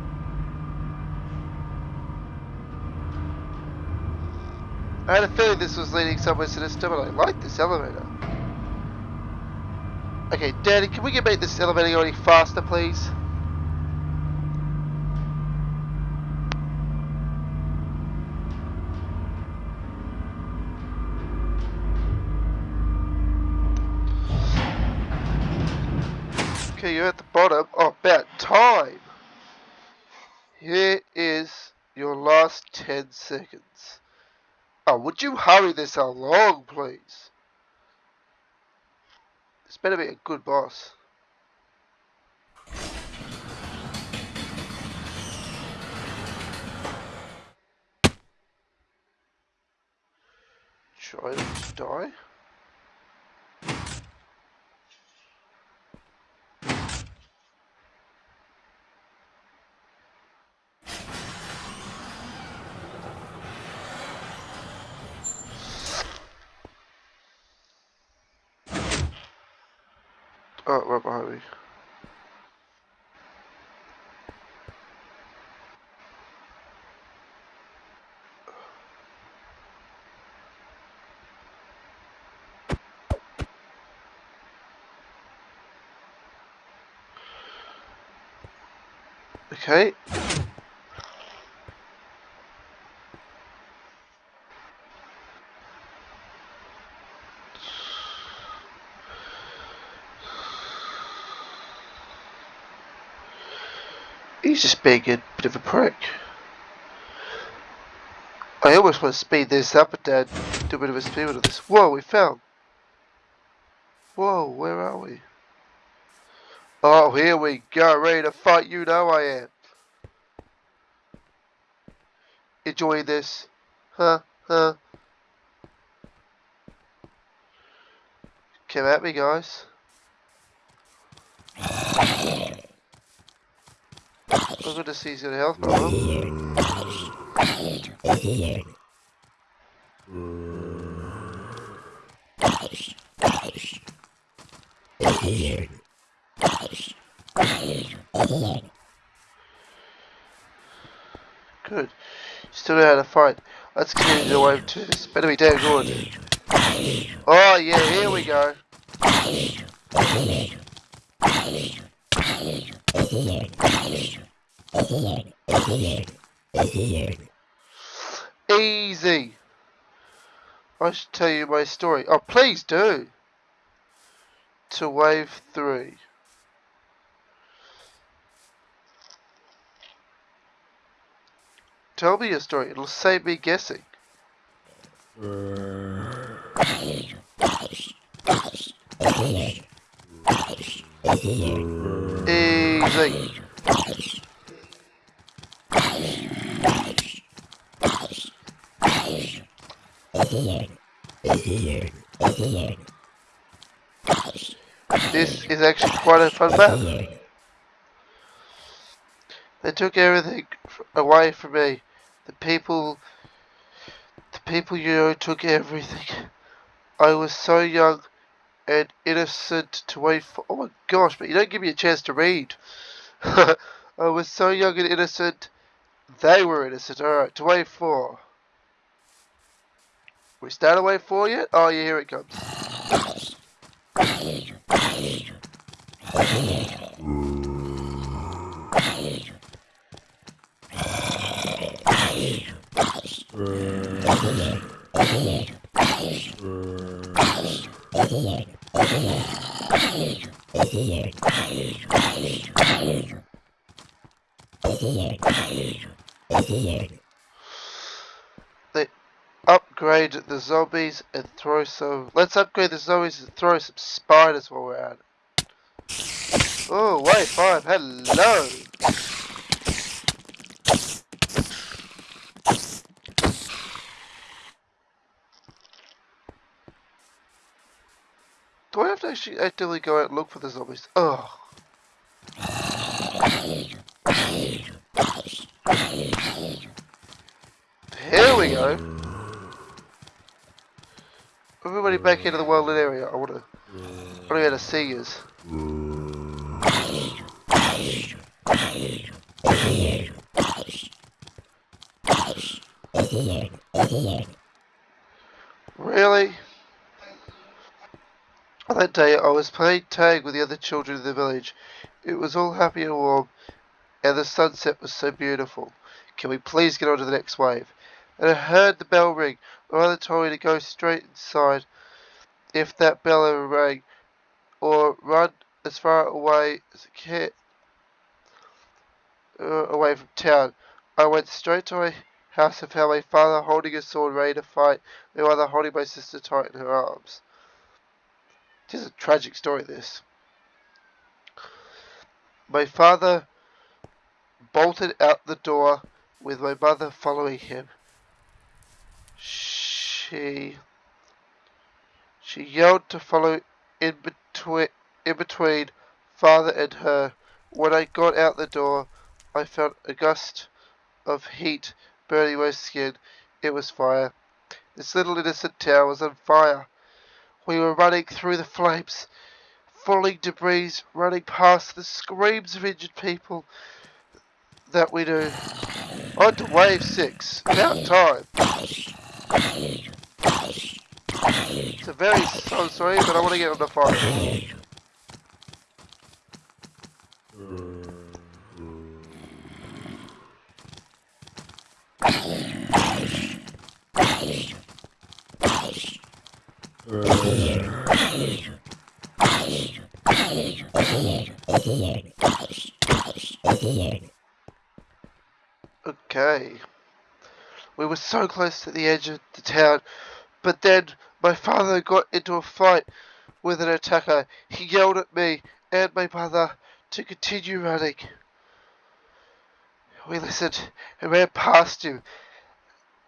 I had a feeling this was leading somewhere sinister, but I like this elevator. Okay, Daddy, can we get make this elevator go any faster, please? Okay, you're at the bottom. Oh, about time. Here is your last 10 seconds. Oh, would you hurry this along, please? This better be a good boss. Try to die. Oh, right behind me. Okay. He's just being a bit of a prick. I almost want to speed this up and Dad do a bit of a speed of this. Whoa, we fell. Whoa, where are we? Oh, here we go, ready to fight, you know I am. Enjoy this. Huh, huh. Come at me, guys. I'm good to see he's health problem. Good. Still know how to fight. Let's continue the wave two. This better be damn good. Oh yeah, here we go. Easy. I should tell you my story. Oh, please do. To wave three. Tell me your story. It'll save me guessing. Easy. This is actually quite a fun map. They took everything away from me. The people, the people you know took everything. I was so young and innocent to wait for. Oh my gosh, but you don't give me a chance to read. I was so young and innocent. They were innocent. Alright, to wave four. We start a wave four yet? Oh yeah, here it comes. They upgrade the zombies and throw some. Let's upgrade the zombies and throw some spiders while we're at it. Oh, wait, five. Hello. Do Actually actively go out and look for the zombies? Oh. Here we go. Everybody back into the wildland area. I want to. I want to to see yous. Really? That day, I was playing tag with the other children in the village. It was all happy and warm, and the sunset was so beautiful. Can we please get on to the next wave? And I heard the bell ring. My mother told me to go straight inside if that bell ever rang, or run as far away as I can uh, away from town. I went straight to my house and found my father holding a sword ready to fight, my mother holding my sister tight in her arms. It is a tragic story, this. My father bolted out the door with my mother following him. She she yelled to follow in between in between father and her. When I got out the door, I felt a gust of heat burning my skin. It was fire. This little innocent town was on fire. We were running through the flames, falling debris, running past the screams of injured people that we knew. On to wave six. About time. It's a very slow story, but I want to get on the fire. Hmm. Okay. We were so close to the edge of the town, but then my father got into a fight with an attacker. He yelled at me and my mother to continue running. We listened and ran past him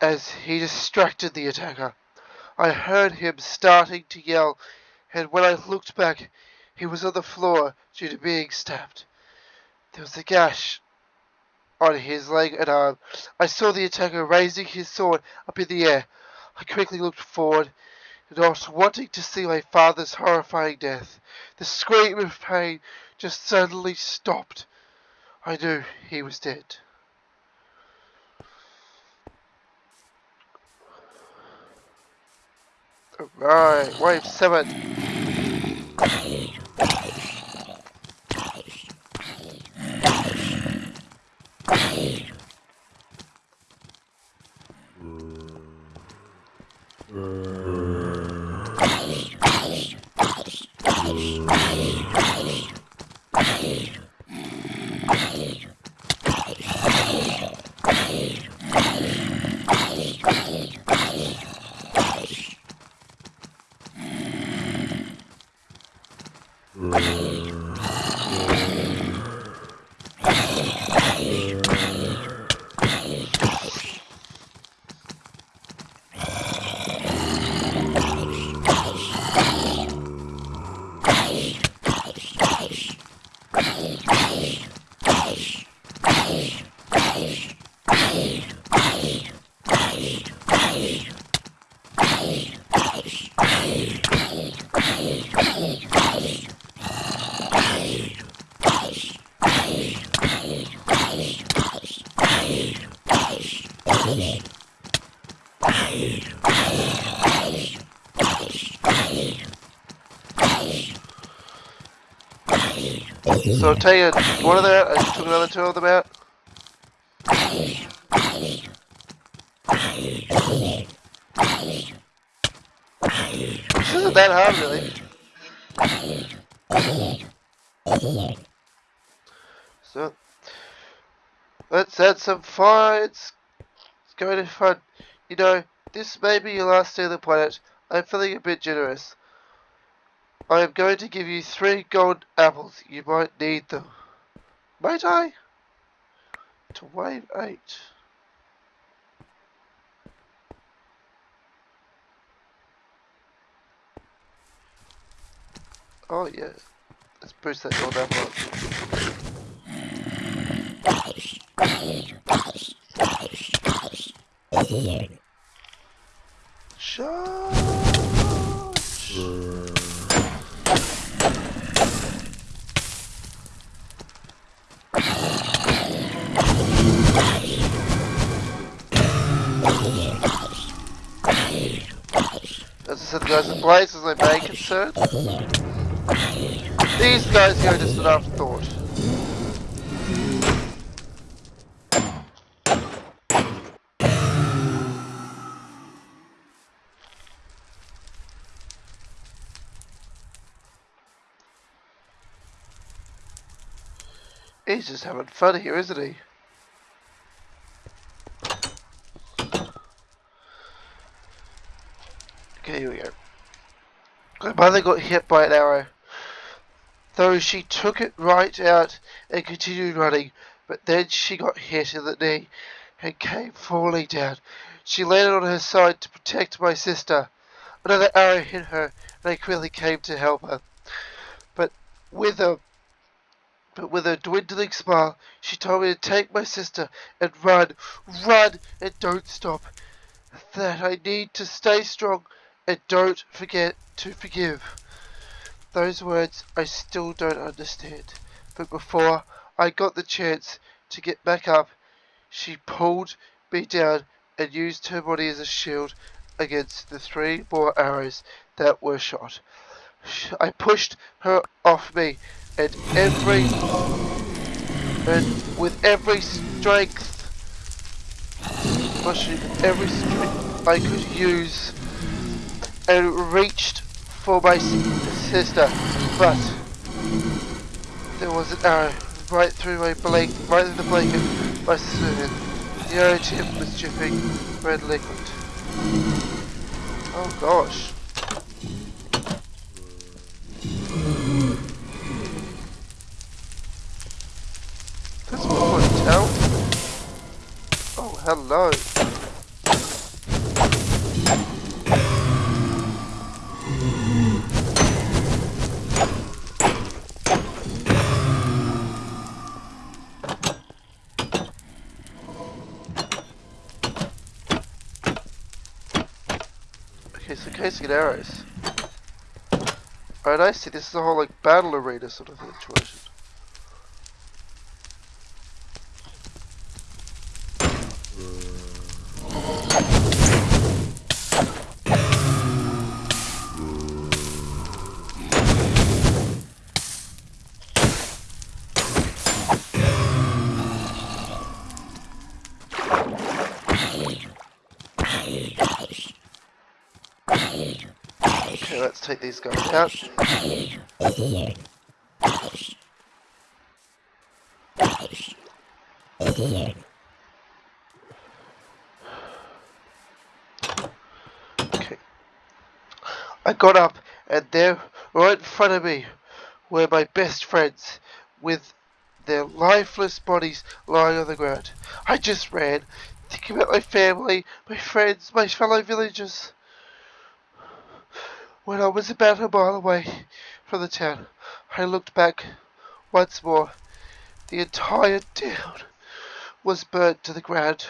as he distracted the attacker. I heard him starting to yell, and when I looked back, he was on the floor due to being stabbed. There was a gash on his leg and arm. I saw the attacker raising his sword up in the air. I quickly looked forward, not wanting to see my father's horrifying death. The scream of pain just suddenly stopped. I knew he was dead. Right, wave seven. So I've taken one of them I just took another two of them out. This isn't that hard really. So let's add some. It's, it's going to fun. You know, this may be your last day on the planet. I'm feeling a bit generous. I am going to give you three gold apples. You might need them. Might I? To wave eight. Oh yeah. Let's boost that gold apple up. As I said, guys, the blaze is my main concern. These guys here are just an afterthought. He's just having fun here, isn't he? Okay, here we go. My mother got hit by an arrow. Though she took it right out and continued running, but then she got hit in the knee and came falling down. She landed on her side to protect my sister. Another arrow hit her, and I quickly came to help her. But with a but with a dwindling smile, she told me to take my sister and run, run, and don't stop. That I need to stay strong and don't forget to forgive. Those words I still don't understand. But before I got the chance to get back up, she pulled me down and used her body as a shield against the three more arrows that were shot. I pushed her off me and every and with every strength pushing every strength I could use and reached for my sister, but there was an arrow right through my blanket, right through the blanket my sister had. The arrow tip was dripping red liquid. Oh gosh. That's what I tell. Oh, hello. Arrows. Alright, I see. This is a whole like battle arena sort of situation. Take these guys out. Okay. I got up, and there, right in front of me, were my best friends, with their lifeless bodies lying on the ground. I just ran, thinking about my family, my friends, my fellow villagers. When I was about a mile away from the town, I looked back once more. The entire town was burnt to the ground,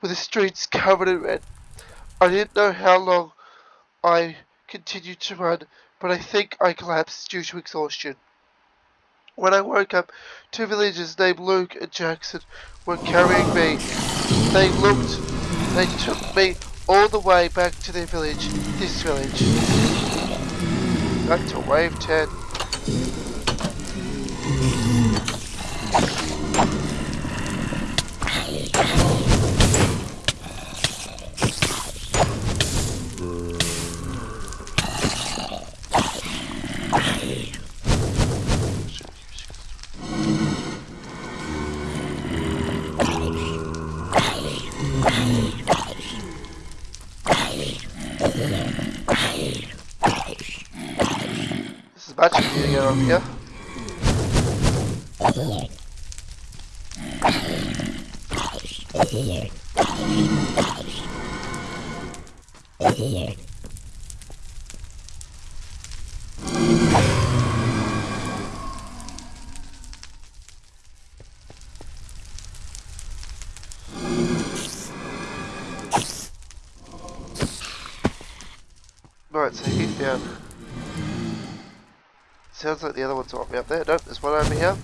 with the streets covered in red. I didn't know how long I continued to run, but I think I collapsed due to exhaustion. When I woke up, two villagers named Luke and Jackson were carrying me. They looked, they took me all the way back to their village, this village. Back to wave 10. Actually, need to get over here. Sounds like the other one's way up there. Nope, there's one over here.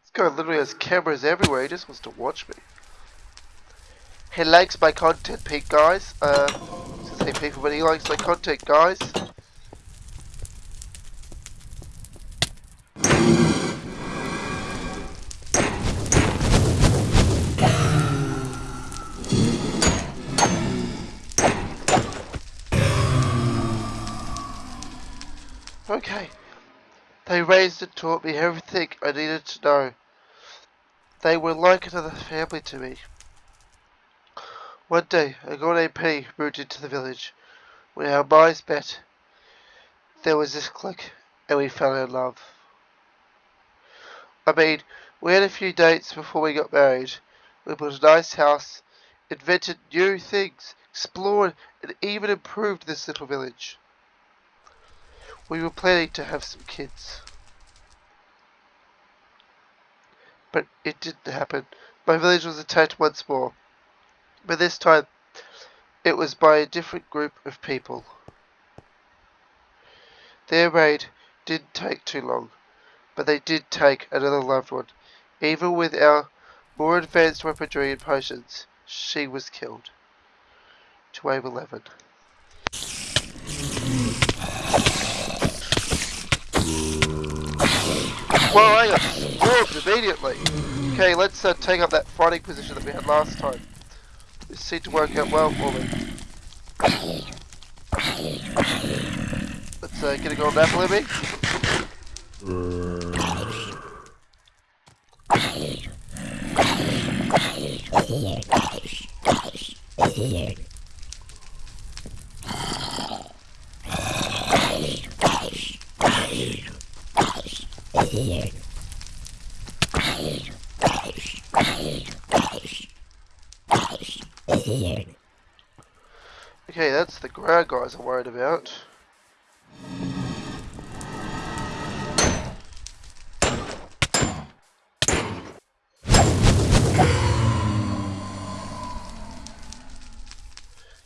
This guy literally has cameras everywhere. He just wants to watch me. He likes my content, Pete, guys. Uh, say people, but he likes my content, guys. Taught me everything I needed to know. They were like another family to me. One day, a girl named Penny moved into the village. When our minds met, there was this click, and we fell in love. I mean, we had a few dates before we got married. We built a nice house, invented new things, explored, and even improved this little village. We were planning to have some kids. But it didn't happen. My village was attacked once more. But this time, it was by a different group of people. Their raid didn't take too long, but they did take another loved one. Even with our more advanced weaponry and potions, she was killed. To wave 11. Well, I got immediately. Okay, let's uh, take up that fighting position that we had last time. This seemed to work out well for me. Let's uh, get a gold apple in me. Okay, that's the ground guys I'm worried about.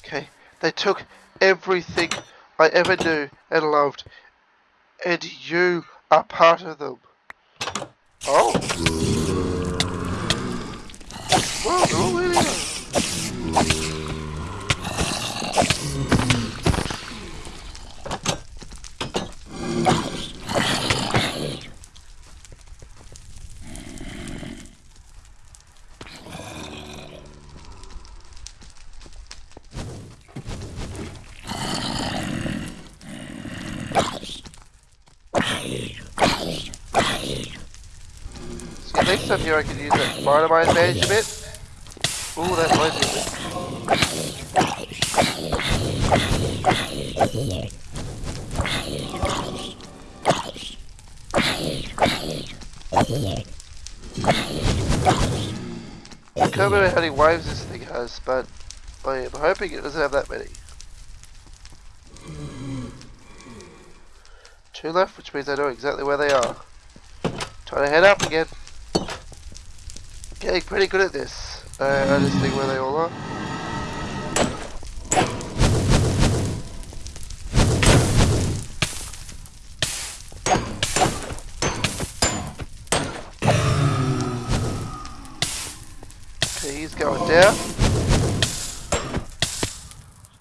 Okay, they took everything I ever knew and loved, and you are part of them. Oh. Well, they're all in here. Next here I can use that a bit. Ooh, that might be it. I can't remember how many waves this thing has, but I am hoping it doesn't have that many. Two left, which means I know exactly where they are. Trying to head up again. Getting pretty good at this. Uh, I just think where they all are. Okay, he's going down.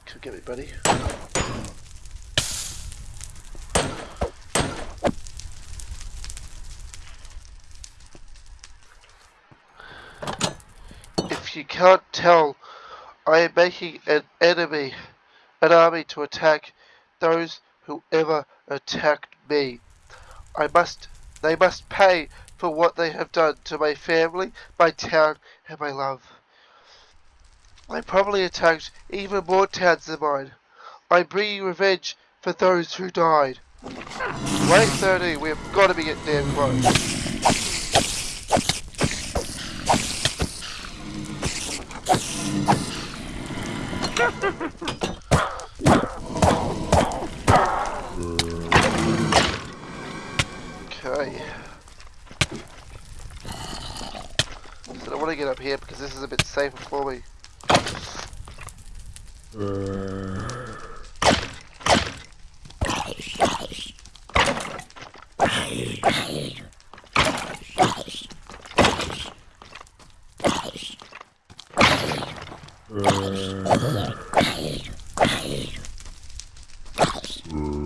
Come get me, buddy. If you can't tell, I am making an enemy, an army to attack those who ever attacked me. I must They must pay for what they have done to my family, my town, and my love. I probably attacked even more towns than mine. I'm bringing revenge for those who died. Wait 30, we have got to be getting damn close. Okay. So I want to get up here because this is a bit safer for me.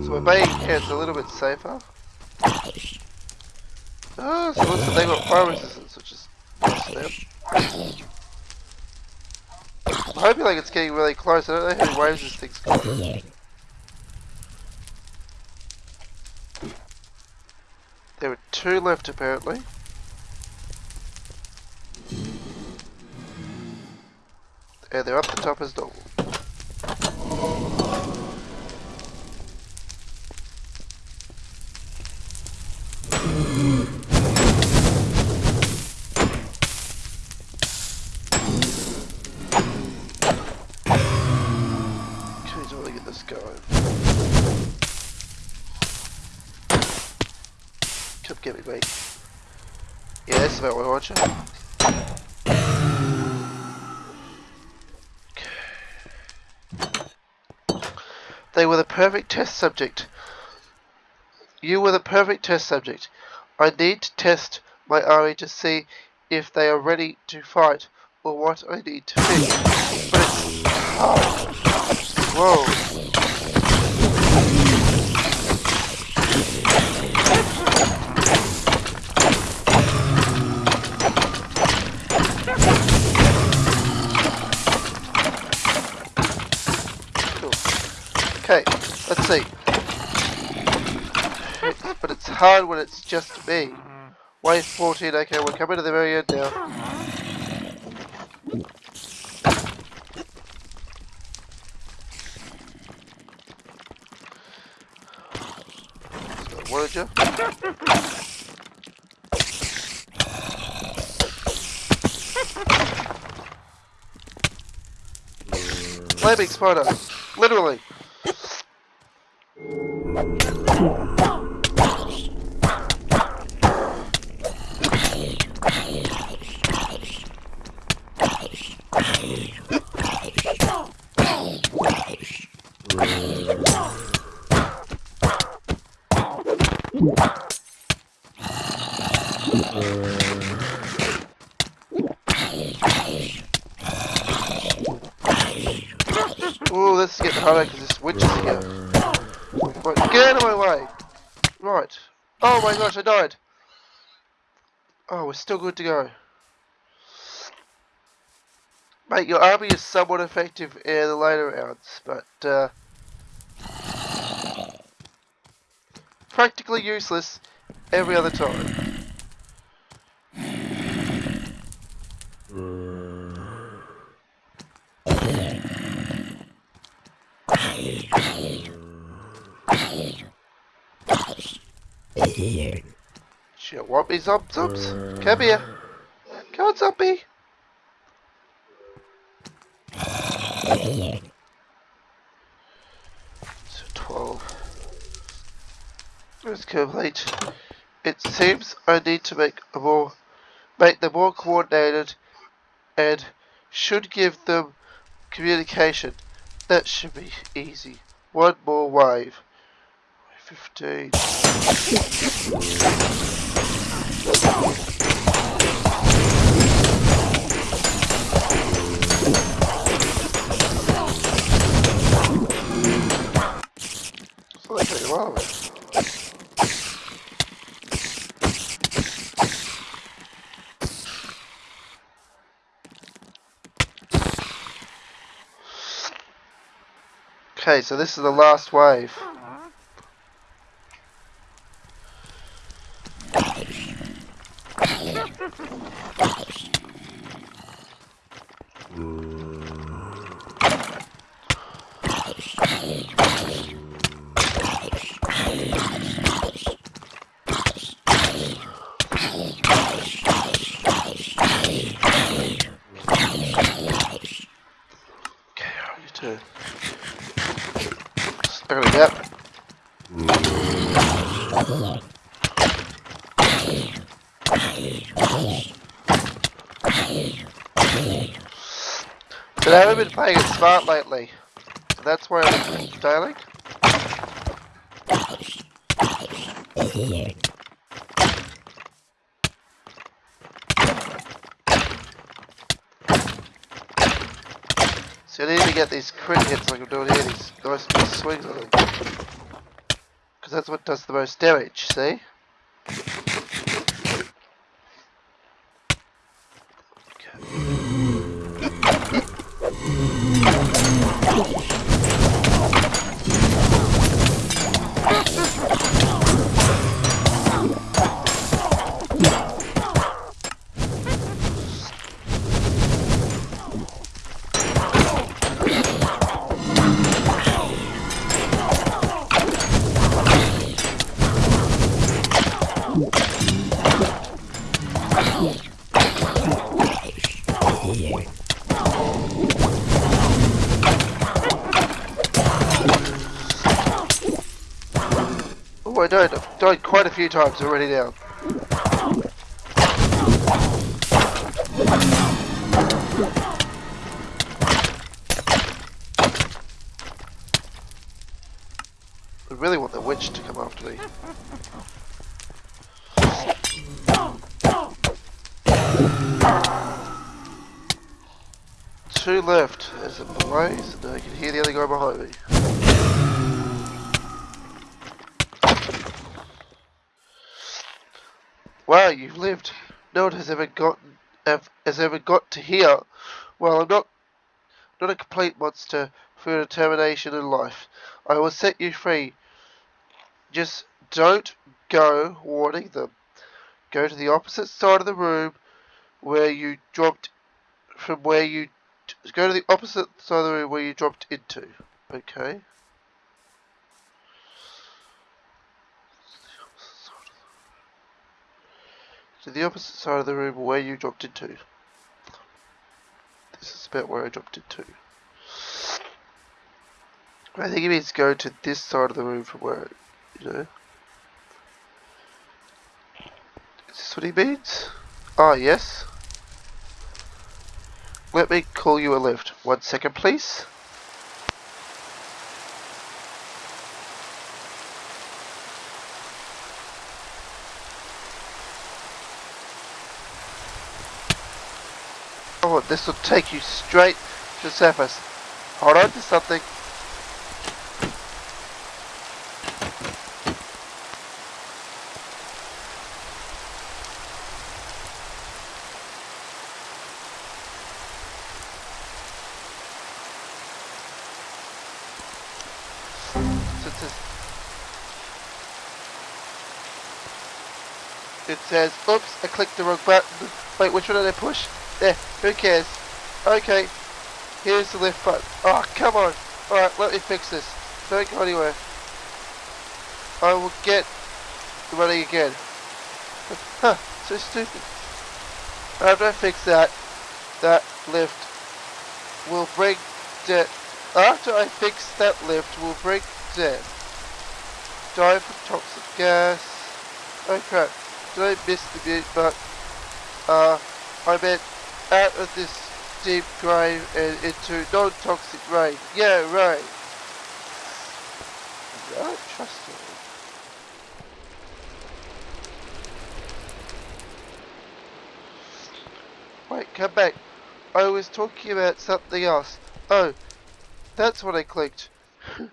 So my camp's a little bit safer. Oh, so they got fire resistance, which is. I'm hoping like it's getting really close. I don't know how waves this thing's got. There are two left apparently. And they're up the top as normal. I want you. They were the perfect test subject. You were the perfect test subject. I need to test my army to see if they are ready to fight or what I need to fix. But it's. Whoa. Okay, let's see. But it's hard when it's just me. Wave 14, okay, we're coming to the very end now. What did you? Flaming spider, literally. Come on. We're still good to go. Mate, your army is somewhat effective in the later rounds, but uh, practically useless every other time. Shit, want me, Zob Zobs? Uh, Come here. Come on, Zombie. So 12. Let's complete. It seems I need to make a more, make them more coordinated and should give them communication. That should be easy. One more wave. 15. Okay, so this is the last wave. Apparently that. But I haven't been playing it smart lately. So that's why I'm dialing. So I need to get these crit hits like I'm doing here, these nice big swings on them. Because that's what does the most damage, see? Times already now. Has ever gotten have, has ever got to here. Well, I'm not not a complete monster for your determination in life. I will set you free. Just don't go warning them. Go to the opposite side of the room where you dropped from where you go to the opposite side of the room where you dropped into. Okay. To the opposite side of the room where you dropped into. This is about where I dropped into. I think it means go to this side of the room from where, you know. Is this what he means? Ah, yes. Let me call you a lift. One second, please. Oh, this will take you straight to the surface. Hold on to something. It says, oops, I clicked the wrong button. Wait, which one did I push? There, who cares? Okay, here's the lift button. Oh, come on. Alright, let me fix this. Don't go anywhere. I will get the running again. Huh, so stupid. After I fix that, that lift will break death. After I fix that lift, will break death. Die from toxic gas. Oh crap, did I miss the mute button? Uh, I meant out of this deep grave and uh, into non-toxic rain. Yeah, right. I don't trust you. Wait, come back. I was talking about something else. Oh, that's what I clicked.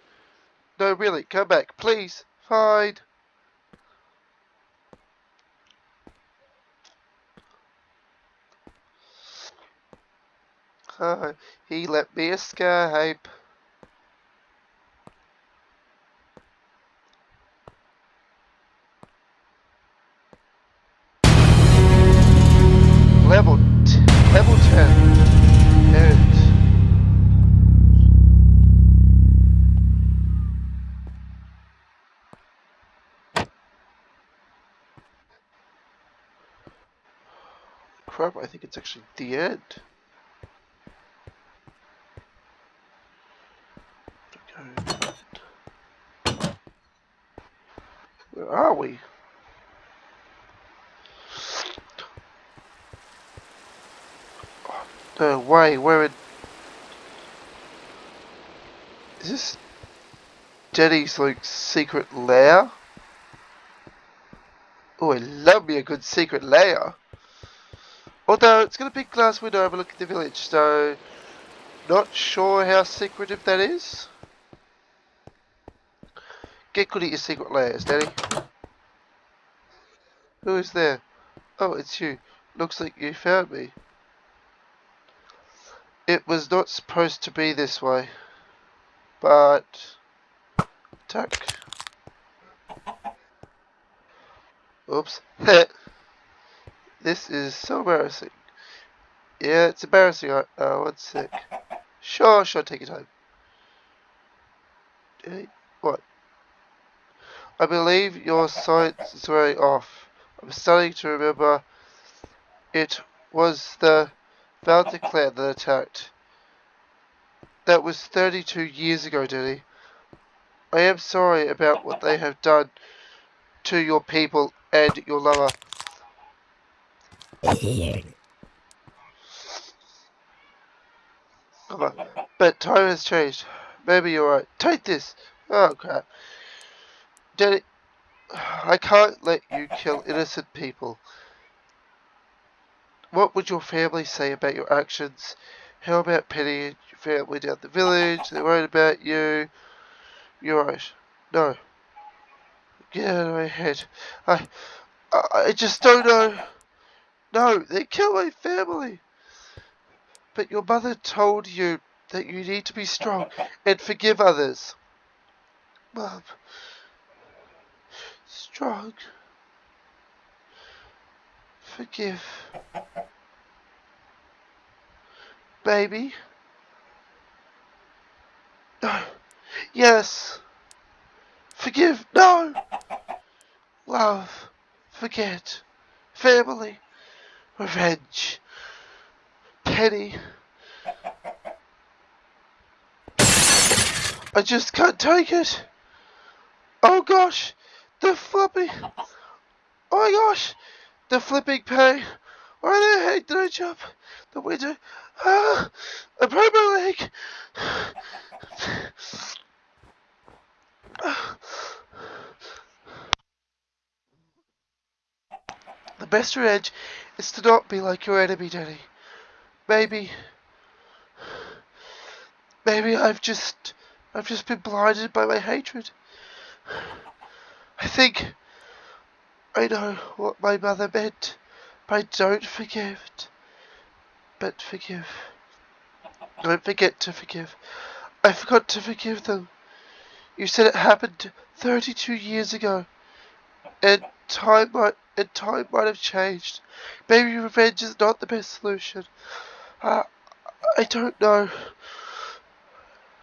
no, really, come back, please. Fine. Uh, he let me escape. Level level ten. Hurt. Crap! I think it's actually the end. Where are we? No way, where it... Is this Jenny's like secret lair? Oh, I love me a good secret lair. Although, it's got a big glass window overlooking the village, so... Not sure how secretive that is. Get good at your secret layers, Daddy. Who is there? Oh, it's you. Looks like you found me. It was not supposed to be this way. But... Tuck. Oops. this is so embarrassing. Yeah, it's embarrassing. Uh, one sec. Sure, sure, take your time. I believe your sight is wearing off. I'm starting to remember it was the Valdez clan that attacked. That was 32 years ago, Denny. I am sorry about what they have done to your people and your lover. But time has changed. Maybe you're right. Take this. Oh crap. Daddy, I can't let you kill innocent people. What would your family say about your actions? How about Penny and your family down the village? They're worried about you. You're right. No. Get out of my head. I, I, I just don't know. No, they killed my family. But your mother told you that you need to be strong and forgive others. Mom. Strong. Forgive. Baby. No. Yes. Forgive. No. Love. Forget. Family. Revenge. Penny. I just can't take it. Oh gosh. The flipping. Oh my gosh. The flipping pain. Why the heck did I jump the window? Ah, I broke my leg. The best revenge is to not be like your enemy, Danny. Maybe, maybe I've just, I've just been blinded by my hatred. I think I know what my mother meant by don't forgive, but forgive. Don't forget to forgive. I forgot to forgive them. You said it happened 32 years ago, and time might and time might have changed. Maybe revenge is not the best solution. Uh, I don't know.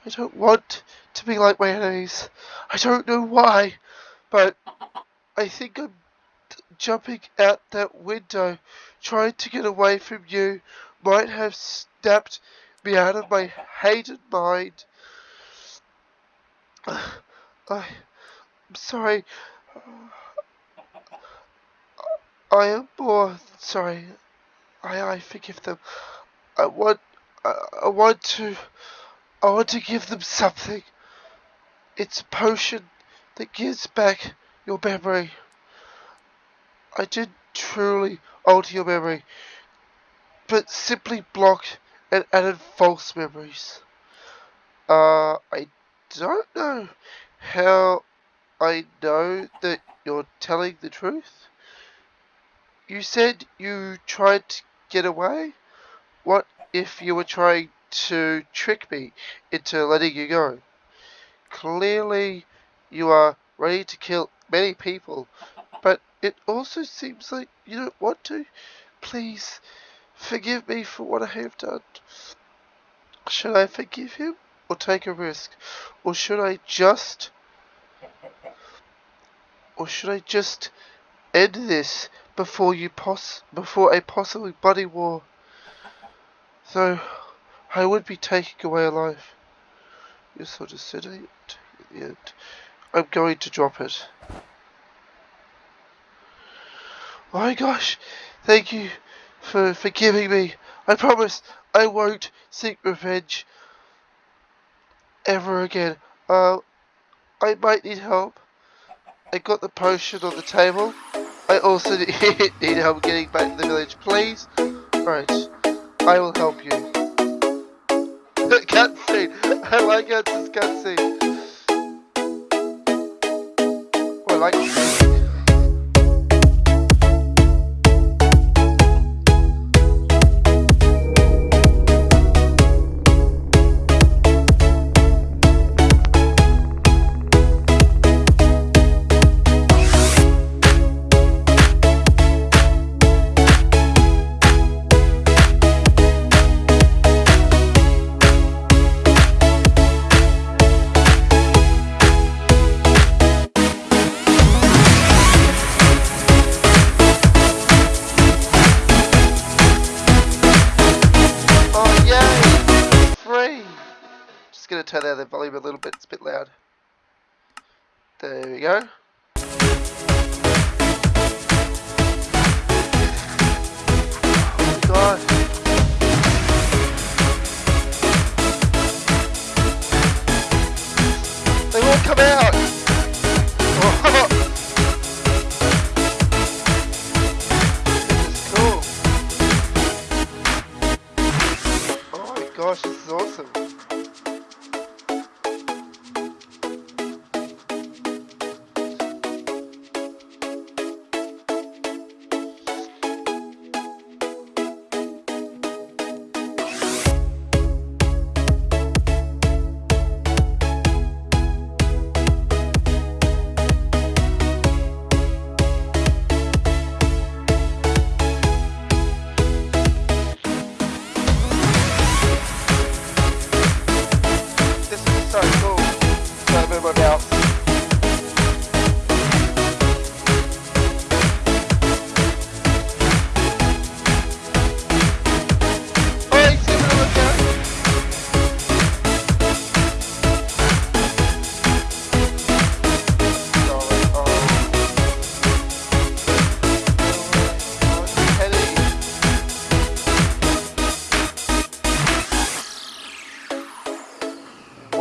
I don't want to be like my enemies. I don't know why, but I think I'm jumping out that window, trying to get away from you, might have snapped me out of my hated mind. I'm sorry. I am more sorry. I, I forgive them. I want, I, I want to, I want to give them something. It's a potion that gives back your memory. I did truly alter your memory, but simply blocked and added false memories. Uh, I don't know how I know that you're telling the truth. You said you tried to get away? What if you were trying to trick me into letting you go? Clearly, you are ready to kill many people, but it also seems like you don't want to. Please, forgive me for what I have done. Should I forgive him? or take a risk? Or should I just or should I just end this before you pos before a possible bloody war? Though I would be taking away a life. Just said it at the end. I'm going to drop it. Oh my gosh, thank you for forgiving me. I promise I won't seek revenge ever again. Uh, I might need help. I got the potion on the table. I also need help getting back to the village, please. Right, I will help you. cutscene. I like how it's cutscene. Like go.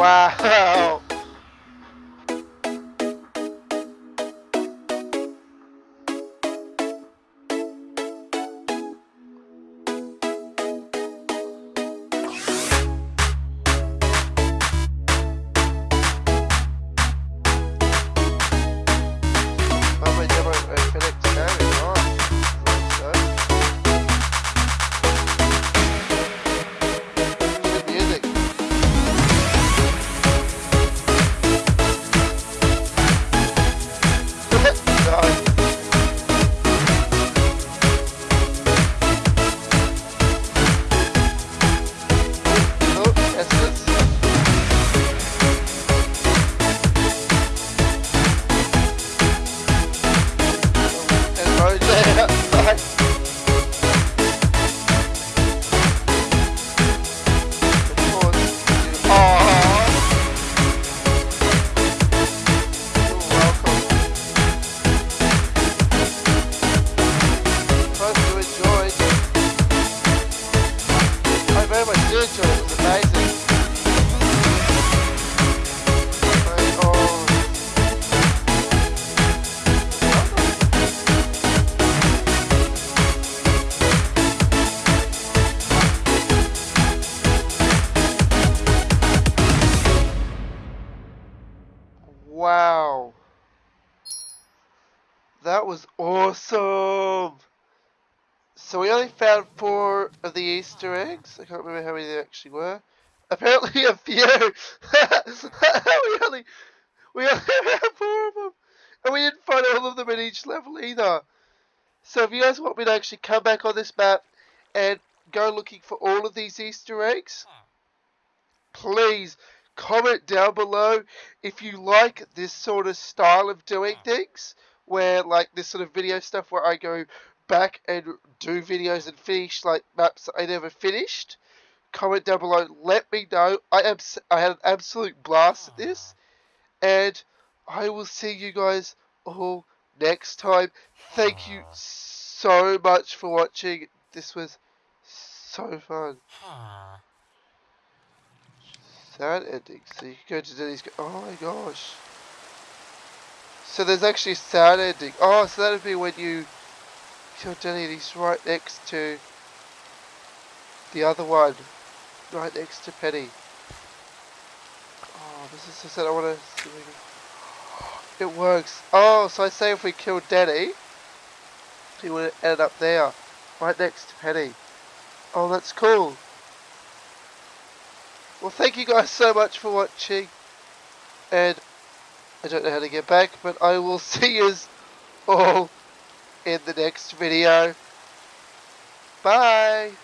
Wow. I can't remember how many there actually were. Apparently a few. we only we only found four of them, and we didn't find all of them in each level either. So if you guys want me to actually come back on this map and go looking for all of these Easter eggs, please comment down below if you like this sort of style of doing things where like this sort of video stuff where I go back and do videos and finish like maps I never finished comment down below let me know I am I had an absolute blast at this and I will see you guys all next time thank you so much for watching this was so fun. Sad ending. So you can go to Denny's. Oh my gosh. So there's actually a sad ending. Oh, so that'd be when you kill Denny he's right next to the other one. Right next to Penny. Oh, this is so sad. I want to. It works. Oh, so I say if we kill Denny, he would end up there. Right next to Penny. Oh, that's cool. Well, thank you guys so much for watching. And I don't know how to get back, but I will see you all in the next video. Bye.